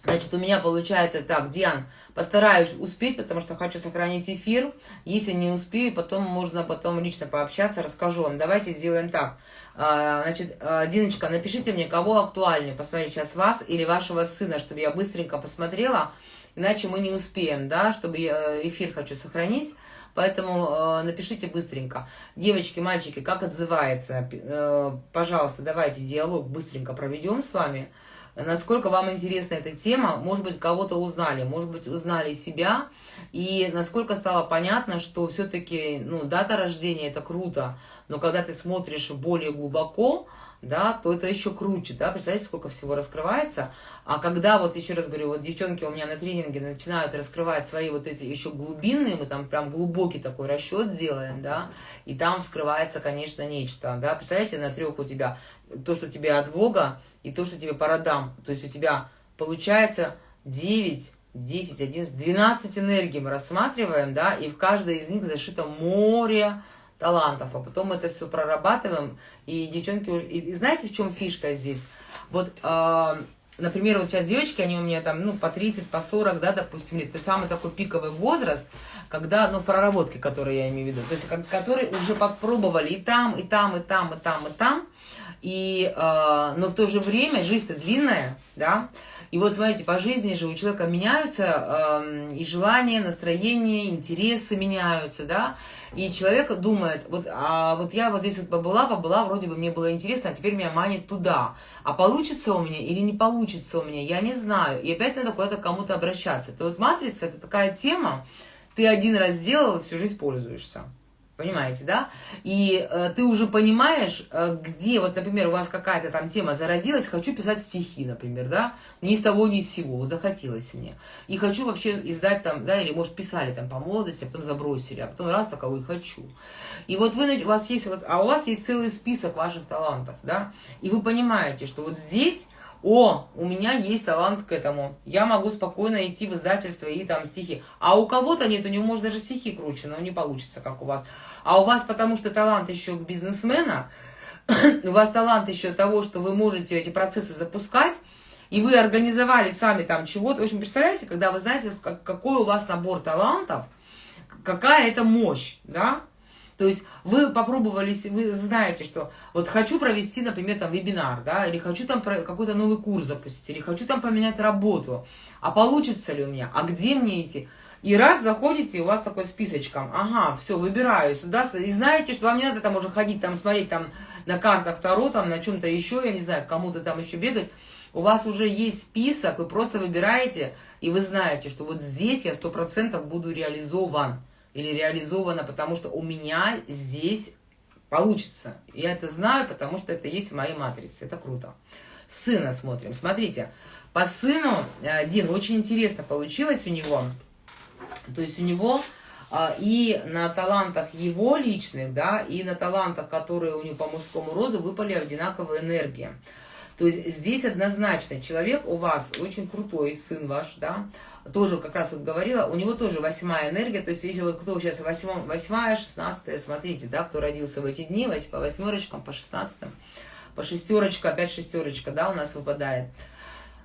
Значит, у меня получается так, Диан, постараюсь успеть, потому что хочу сохранить эфир. Если не успею, потом можно потом лично пообщаться, расскажу вам. Давайте сделаем так. А, значит, а, Диночка, напишите мне, кого актуальнее посмотреть сейчас вас или вашего сына, чтобы я быстренько посмотрела, иначе мы не успеем, да, чтобы я эфир хочу сохранить. Поэтому э, напишите быстренько. Девочки, мальчики, как отзывается? Э, пожалуйста, давайте диалог быстренько проведем с вами насколько вам интересна эта тема, может быть, кого-то узнали, может быть, узнали себя, и насколько стало понятно, что все-таки ну, дата рождения – это круто, но когда ты смотришь более глубоко, да, то это еще круче, да, представляете, сколько всего раскрывается, а когда, вот еще раз говорю, вот девчонки у меня на тренинге начинают раскрывать свои вот эти еще глубинные, мы там прям глубокий такой расчет делаем, да, и там вскрывается, конечно, нечто, да, представляете, на трех у тебя то, что тебе от Бога, и то, что тебе по родам. То есть у тебя получается 9, 10, 11, 12 энергий мы рассматриваем, да, и в каждой из них зашито море талантов, а потом это все прорабатываем, и девчонки уже... И, и знаете, в чем фишка здесь? Вот, э, например, вот сейчас девочки, они у меня там, ну, по 30, по 40, да, допустим, лет, то есть самый такой пиковый возраст, когда, ну, в проработке, который я имею в виду, то есть, которые уже попробовали и там, и там, и там, и там, и там, и, э, но в то же время жизнь-то длинная, да, И вот смотрите, по жизни же у человека меняются э, и желания, настроения, интересы меняются, да. И человек думает, вот, а вот я вот здесь вот побыла, побыла, вроде бы мне было интересно, а теперь меня манит туда. А получится у меня или не получится у меня, я не знаю. И опять надо куда-то кому-то обращаться. То вот матрица это такая тема, ты один раз сделал, всю жизнь пользуешься. Понимаете, да? И э, ты уже понимаешь, э, где, вот, например, у вас какая-то там тема зародилась, хочу писать стихи, например, да? Ни с того, ни с сего, захотелось мне. И хочу вообще издать там, да, или, может, писали там по молодости, а потом забросили, а потом раз таковой хочу. И вот вы, у вас есть, вот, а у вас есть целый список ваших талантов, да? И вы понимаете, что вот здесь о, у меня есть талант к этому, я могу спокойно идти в издательство и там стихи. А у кого-то нет, у него может даже стихи круче, но не получится, как у вас. А у вас потому что талант еще к бизнесмена, у вас талант еще того, что вы можете эти процессы запускать, и вы организовали сами там чего-то. В общем, представляете, когда вы знаете, какой у вас набор талантов, какая это мощь, да? То есть вы попробовали, вы знаете, что вот хочу провести, например, там вебинар, да, или хочу там какой-то новый курс запустить, или хочу там поменять работу. А получится ли у меня? А где мне идти? И раз заходите, у вас такой списочком, ага, все, выбираю сюда, сюда, и знаете, что вам не надо там уже ходить, там смотреть там на картах Таро, там на чем-то еще, я не знаю, кому-то там еще бегать, у вас уже есть список, вы просто выбираете, и вы знаете, что вот здесь я сто процентов буду реализован или реализовано, потому что у меня здесь получится. Я это знаю, потому что это есть в моей матрице. Это круто. Сына смотрим. Смотрите, по сыну, э, Дин, очень интересно получилось у него. То есть у него а, и на талантах его личных, да, и на талантах, которые у него по мужскому роду, выпали одинаковые энергии. То есть здесь однозначно человек у вас очень крутой, сын ваш, да, тоже как раз вот говорила, у него тоже восьмая энергия, то есть если вот кто сейчас восьмом, восьмая, шестнадцатая, смотрите, да, кто родился в эти дни, по восьмерочкам, по шестнадцатым, по шестерочка, опять шестерочка, да, у нас выпадает.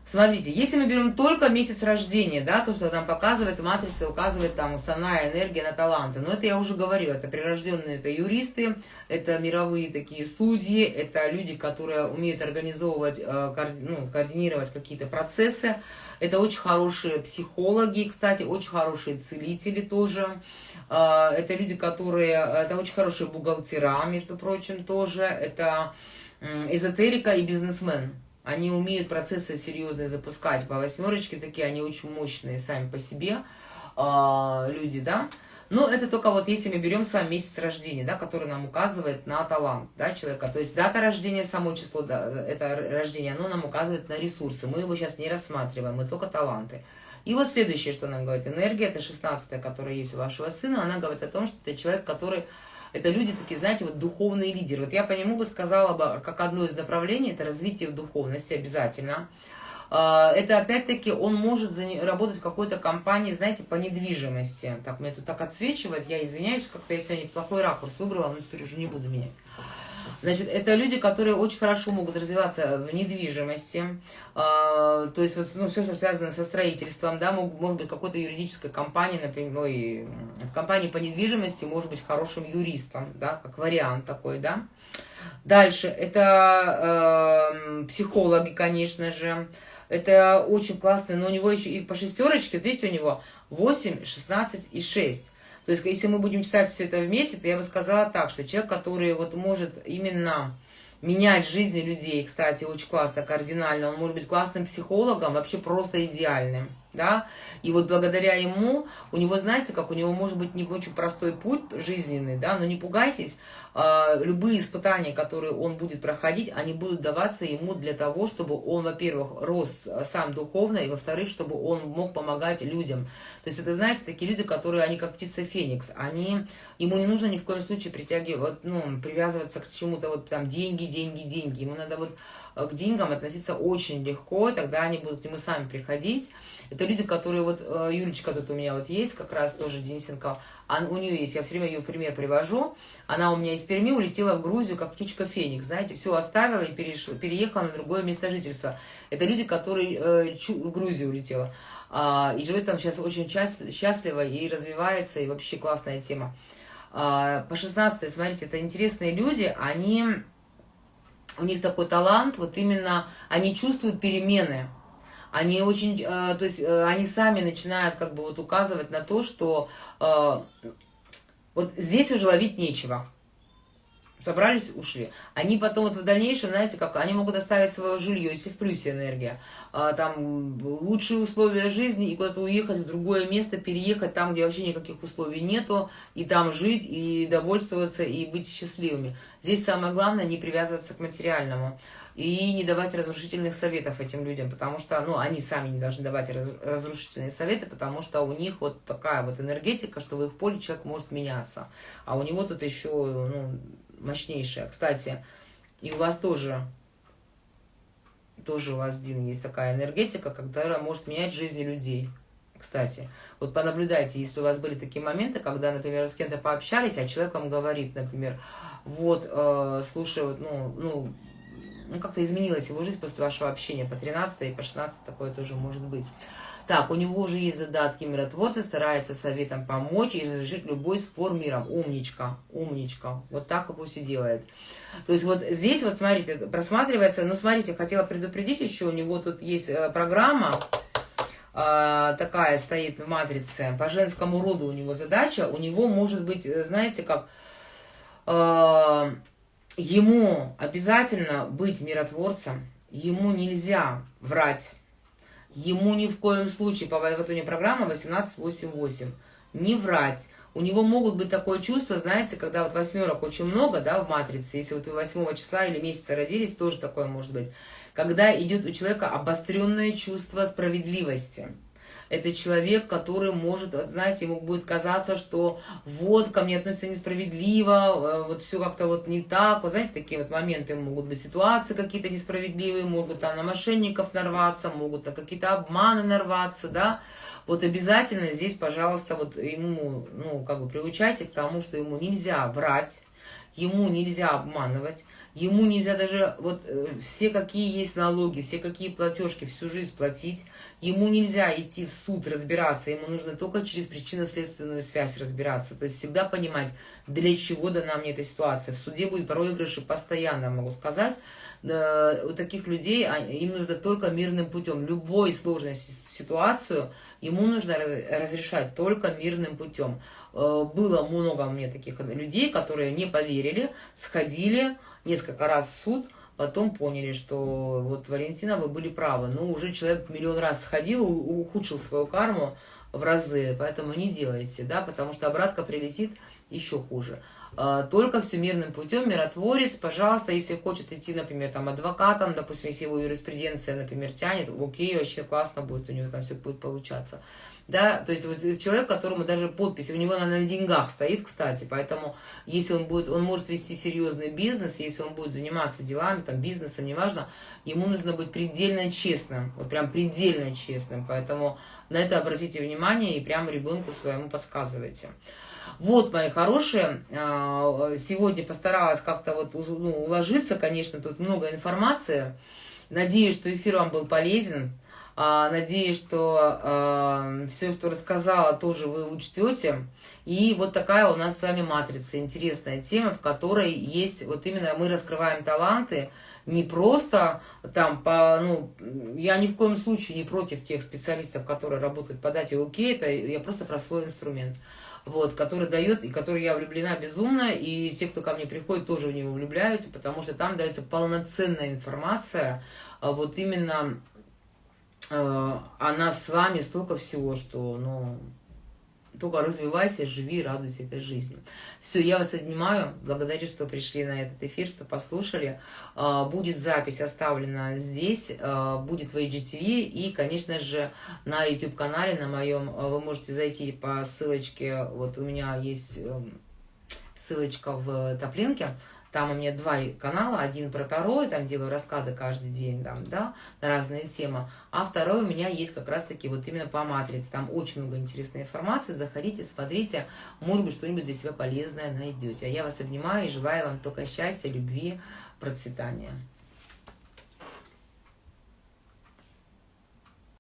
Смотрите, если мы берем только месяц рождения, да, то, что нам показывает матрица, указывает там основная энергия на таланты. Но это я уже говорила, это прирожденные, это юристы, это мировые такие судьи, это люди, которые умеют организовывать, э, ну, координировать какие-то процессы. Это очень хорошие психологи, кстати, очень хорошие целители тоже. Э, это люди, которые, это очень хорошие бухгалтера, между прочим, тоже. Это эзотерика и бизнесмен. Они умеют процессы серьезные запускать. По восьмерочке такие, они очень мощные сами по себе э, люди, да. Но это только вот если мы берем с вами месяц рождения, да, который нам указывает на талант да, человека. То есть дата рождения, само число, да, это рождение, оно нам указывает на ресурсы. Мы его сейчас не рассматриваем, мы только таланты. И вот следующее, что нам говорит энергия, это 16 которая есть у вашего сына, она говорит о том, что это человек, который это люди такие, знаете, вот духовные лидеры. Вот я по нему бы сказала бы, как одно из направлений, это развитие в духовности обязательно. А, это опять-таки он может работать в какой-то компании, знаете, по недвижимости. Так, мне тут так отсвечивает, я извиняюсь, как-то я сегодня плохой ракурс выбрала, но теперь уже не буду менять. Значит, это люди, которые очень хорошо могут развиваться в недвижимости, э, то есть вот, ну, все, что связано со строительством, да, может быть, какой-то юридической компании, например, ой, в компании по недвижимости может быть хорошим юристом, да, как вариант такой, да. Дальше, это э, психологи, конечно же, это очень классно, но у него еще и по шестерочке, видите, у него 8, 16 и 6. То есть, если мы будем читать все это вместе, то я бы сказала так, что человек, который вот может именно менять жизни людей, кстати, очень классно, кардинально, он может быть классным психологом, вообще просто идеальным да, и вот благодаря ему, у него, знаете, как у него может быть не очень простой путь жизненный, да, но не пугайтесь, а, любые испытания, которые он будет проходить, они будут даваться ему для того, чтобы он, во-первых, рос сам духовно, и, во-вторых, чтобы он мог помогать людям. То есть это, знаете, такие люди, которые, они как птица Феникс, они, ему не нужно ни в коем случае притягивать, ну, привязываться к чему-то, вот там, деньги, деньги, деньги, ему надо вот Э, к деньгам относиться очень легко, тогда они будут к нему сами приходить. Это люди, которые вот, э, Юлечка тут у меня вот есть, как раз тоже Денисенко, а у нее есть, я все время ее пример привожу, она у меня из Перми улетела в Грузию, как птичка Феникс, знаете, все оставила и переш... переехала на другое место жительства. Это люди, которые э, в Грузию улетела. А, и живет там сейчас очень счастливо и развивается, и вообще классная тема. А, по 16 смотрите, это интересные люди, они у них такой талант, вот именно они чувствуют перемены. Они очень, э, то есть э, они сами начинают как бы вот указывать на то, что э, вот здесь уже ловить нечего собрались, ушли. Они потом вот в дальнейшем, знаете, как они могут оставить свое жилье, если в плюсе энергия, а, там лучшие условия жизни и куда-то уехать в другое место, переехать там, где вообще никаких условий нету, и там жить, и довольствоваться, и быть счастливыми. Здесь самое главное не привязываться к материальному и не давать разрушительных советов этим людям, потому что, ну, они сами не должны давать разрушительные советы, потому что у них вот такая вот энергетика, что в их поле человек может меняться, а у него тут еще, ну, мощнейшая. Кстати, и у вас тоже, тоже у вас, Дин, есть такая энергетика, которая может менять жизни людей. Кстати, вот понаблюдайте, если у вас были такие моменты, когда, например, с кем-то пообщались, а человек вам говорит, например, вот, э, слушай, вот, ну, ну, ну как-то изменилась его жизнь после вашего общения, по 13 и по 16 такое тоже может быть. Так, у него уже есть задатки миротворца, старается советом помочь и разрешить любой спор миром. Умничка, умничка. Вот так и пусть и делает. То есть вот здесь вот, смотрите, просматривается, ну, смотрите, хотела предупредить еще, у него тут есть э, программа, э, такая стоит в матрице, по женскому роду у него задача, у него может быть, э, знаете, как... Э, ему обязательно быть миротворцем, ему нельзя врать, Ему ни в коем случае, по него программа 1888, не врать. У него могут быть такое чувство, знаете, когда вот восьмерок очень много, да, в матрице, если вот вы 8 числа или месяца родились, тоже такое может быть, когда идет у человека обостренное чувство справедливости. Это человек, который может, знаете, ему будет казаться, что вот, ко мне относятся несправедливо, э, вот все как-то вот не так. Вот знаете, такие вот моменты могут быть, ситуации какие-то несправедливые, могут там на мошенников нарваться, могут на какие-то обманы нарваться, да. Вот обязательно здесь, пожалуйста, вот ему, ну, как бы приучайте к тому, что ему нельзя врать, ему нельзя обманывать, ему нельзя даже вот э, все какие есть налоги, все какие платежки всю жизнь платить, ему нельзя идти в суд разбираться, ему нужно только через причинно-следственную связь разбираться, то есть всегда понимать, для чего дана мне эта ситуация. В суде будет проигрыши постоянно, могу сказать, у таких людей а, им нужно только мирным путем. Любой сложной ситуацию ему нужно разрешать только мирным путем. Э, было много у меня таких людей, которые не поверили, сходили несколько раз в суд, потом поняли, что вот, Валентина, вы были правы. Ну, уже человек миллион раз сходил, ухудшил свою карму в разы, поэтому не делайте, да, потому что обратка прилетит еще хуже. А, только все мирным путем, миротворец, пожалуйста, если хочет идти, например, там, адвокатом, допустим, если его юриспруденция, например, тянет, окей, вообще классно будет, у него там все будет получаться. Да, то есть вот человек, которому даже подпись, у него она на деньгах стоит, кстати, поэтому если он будет, он может вести серьезный бизнес, если он будет заниматься делами, там, бизнесом, неважно, ему нужно быть предельно честным, вот прям предельно честным, поэтому на это обратите внимание и прямо ребенку своему подсказывайте. Вот, мои хорошие, а, сегодня постаралась как-то вот ну, уложиться, конечно, тут много информации. Надеюсь, что эфир вам был полезен. А, надеюсь, что э, все, что рассказала, тоже вы учтете. И вот такая у нас с вами матрица, интересная тема, в которой есть, вот именно мы раскрываем таланты, не просто там по, ну, я ни в коем случае не против тех специалистов, которые работают по дате ОК, это я просто про свой инструмент вот, который дает, и который я влюблена безумно, и те, кто ко мне приходит, тоже в него влюбляются, потому что там дается полноценная информация, а вот именно э, о с вами столько всего, что, ну, только развивайся, живи, радуйся этой жизни. Все, я вас обнимаю. Благодарю, что пришли на этот эфир, что послушали. А, будет запись оставлена здесь, а, будет в IGTV. И, конечно же, на YouTube-канале на моем а, вы можете зайти по ссылочке. Вот у меня есть эм, ссылочка в топлинке там у меня два канала, один про Таро, там делаю расклады каждый день, там, да, на разные темы. А второй у меня есть как раз-таки вот именно по матрице. Там очень много интересной информации. Заходите, смотрите, может быть, что-нибудь для себя полезное найдете. А я вас обнимаю и желаю вам только счастья, любви, процветания.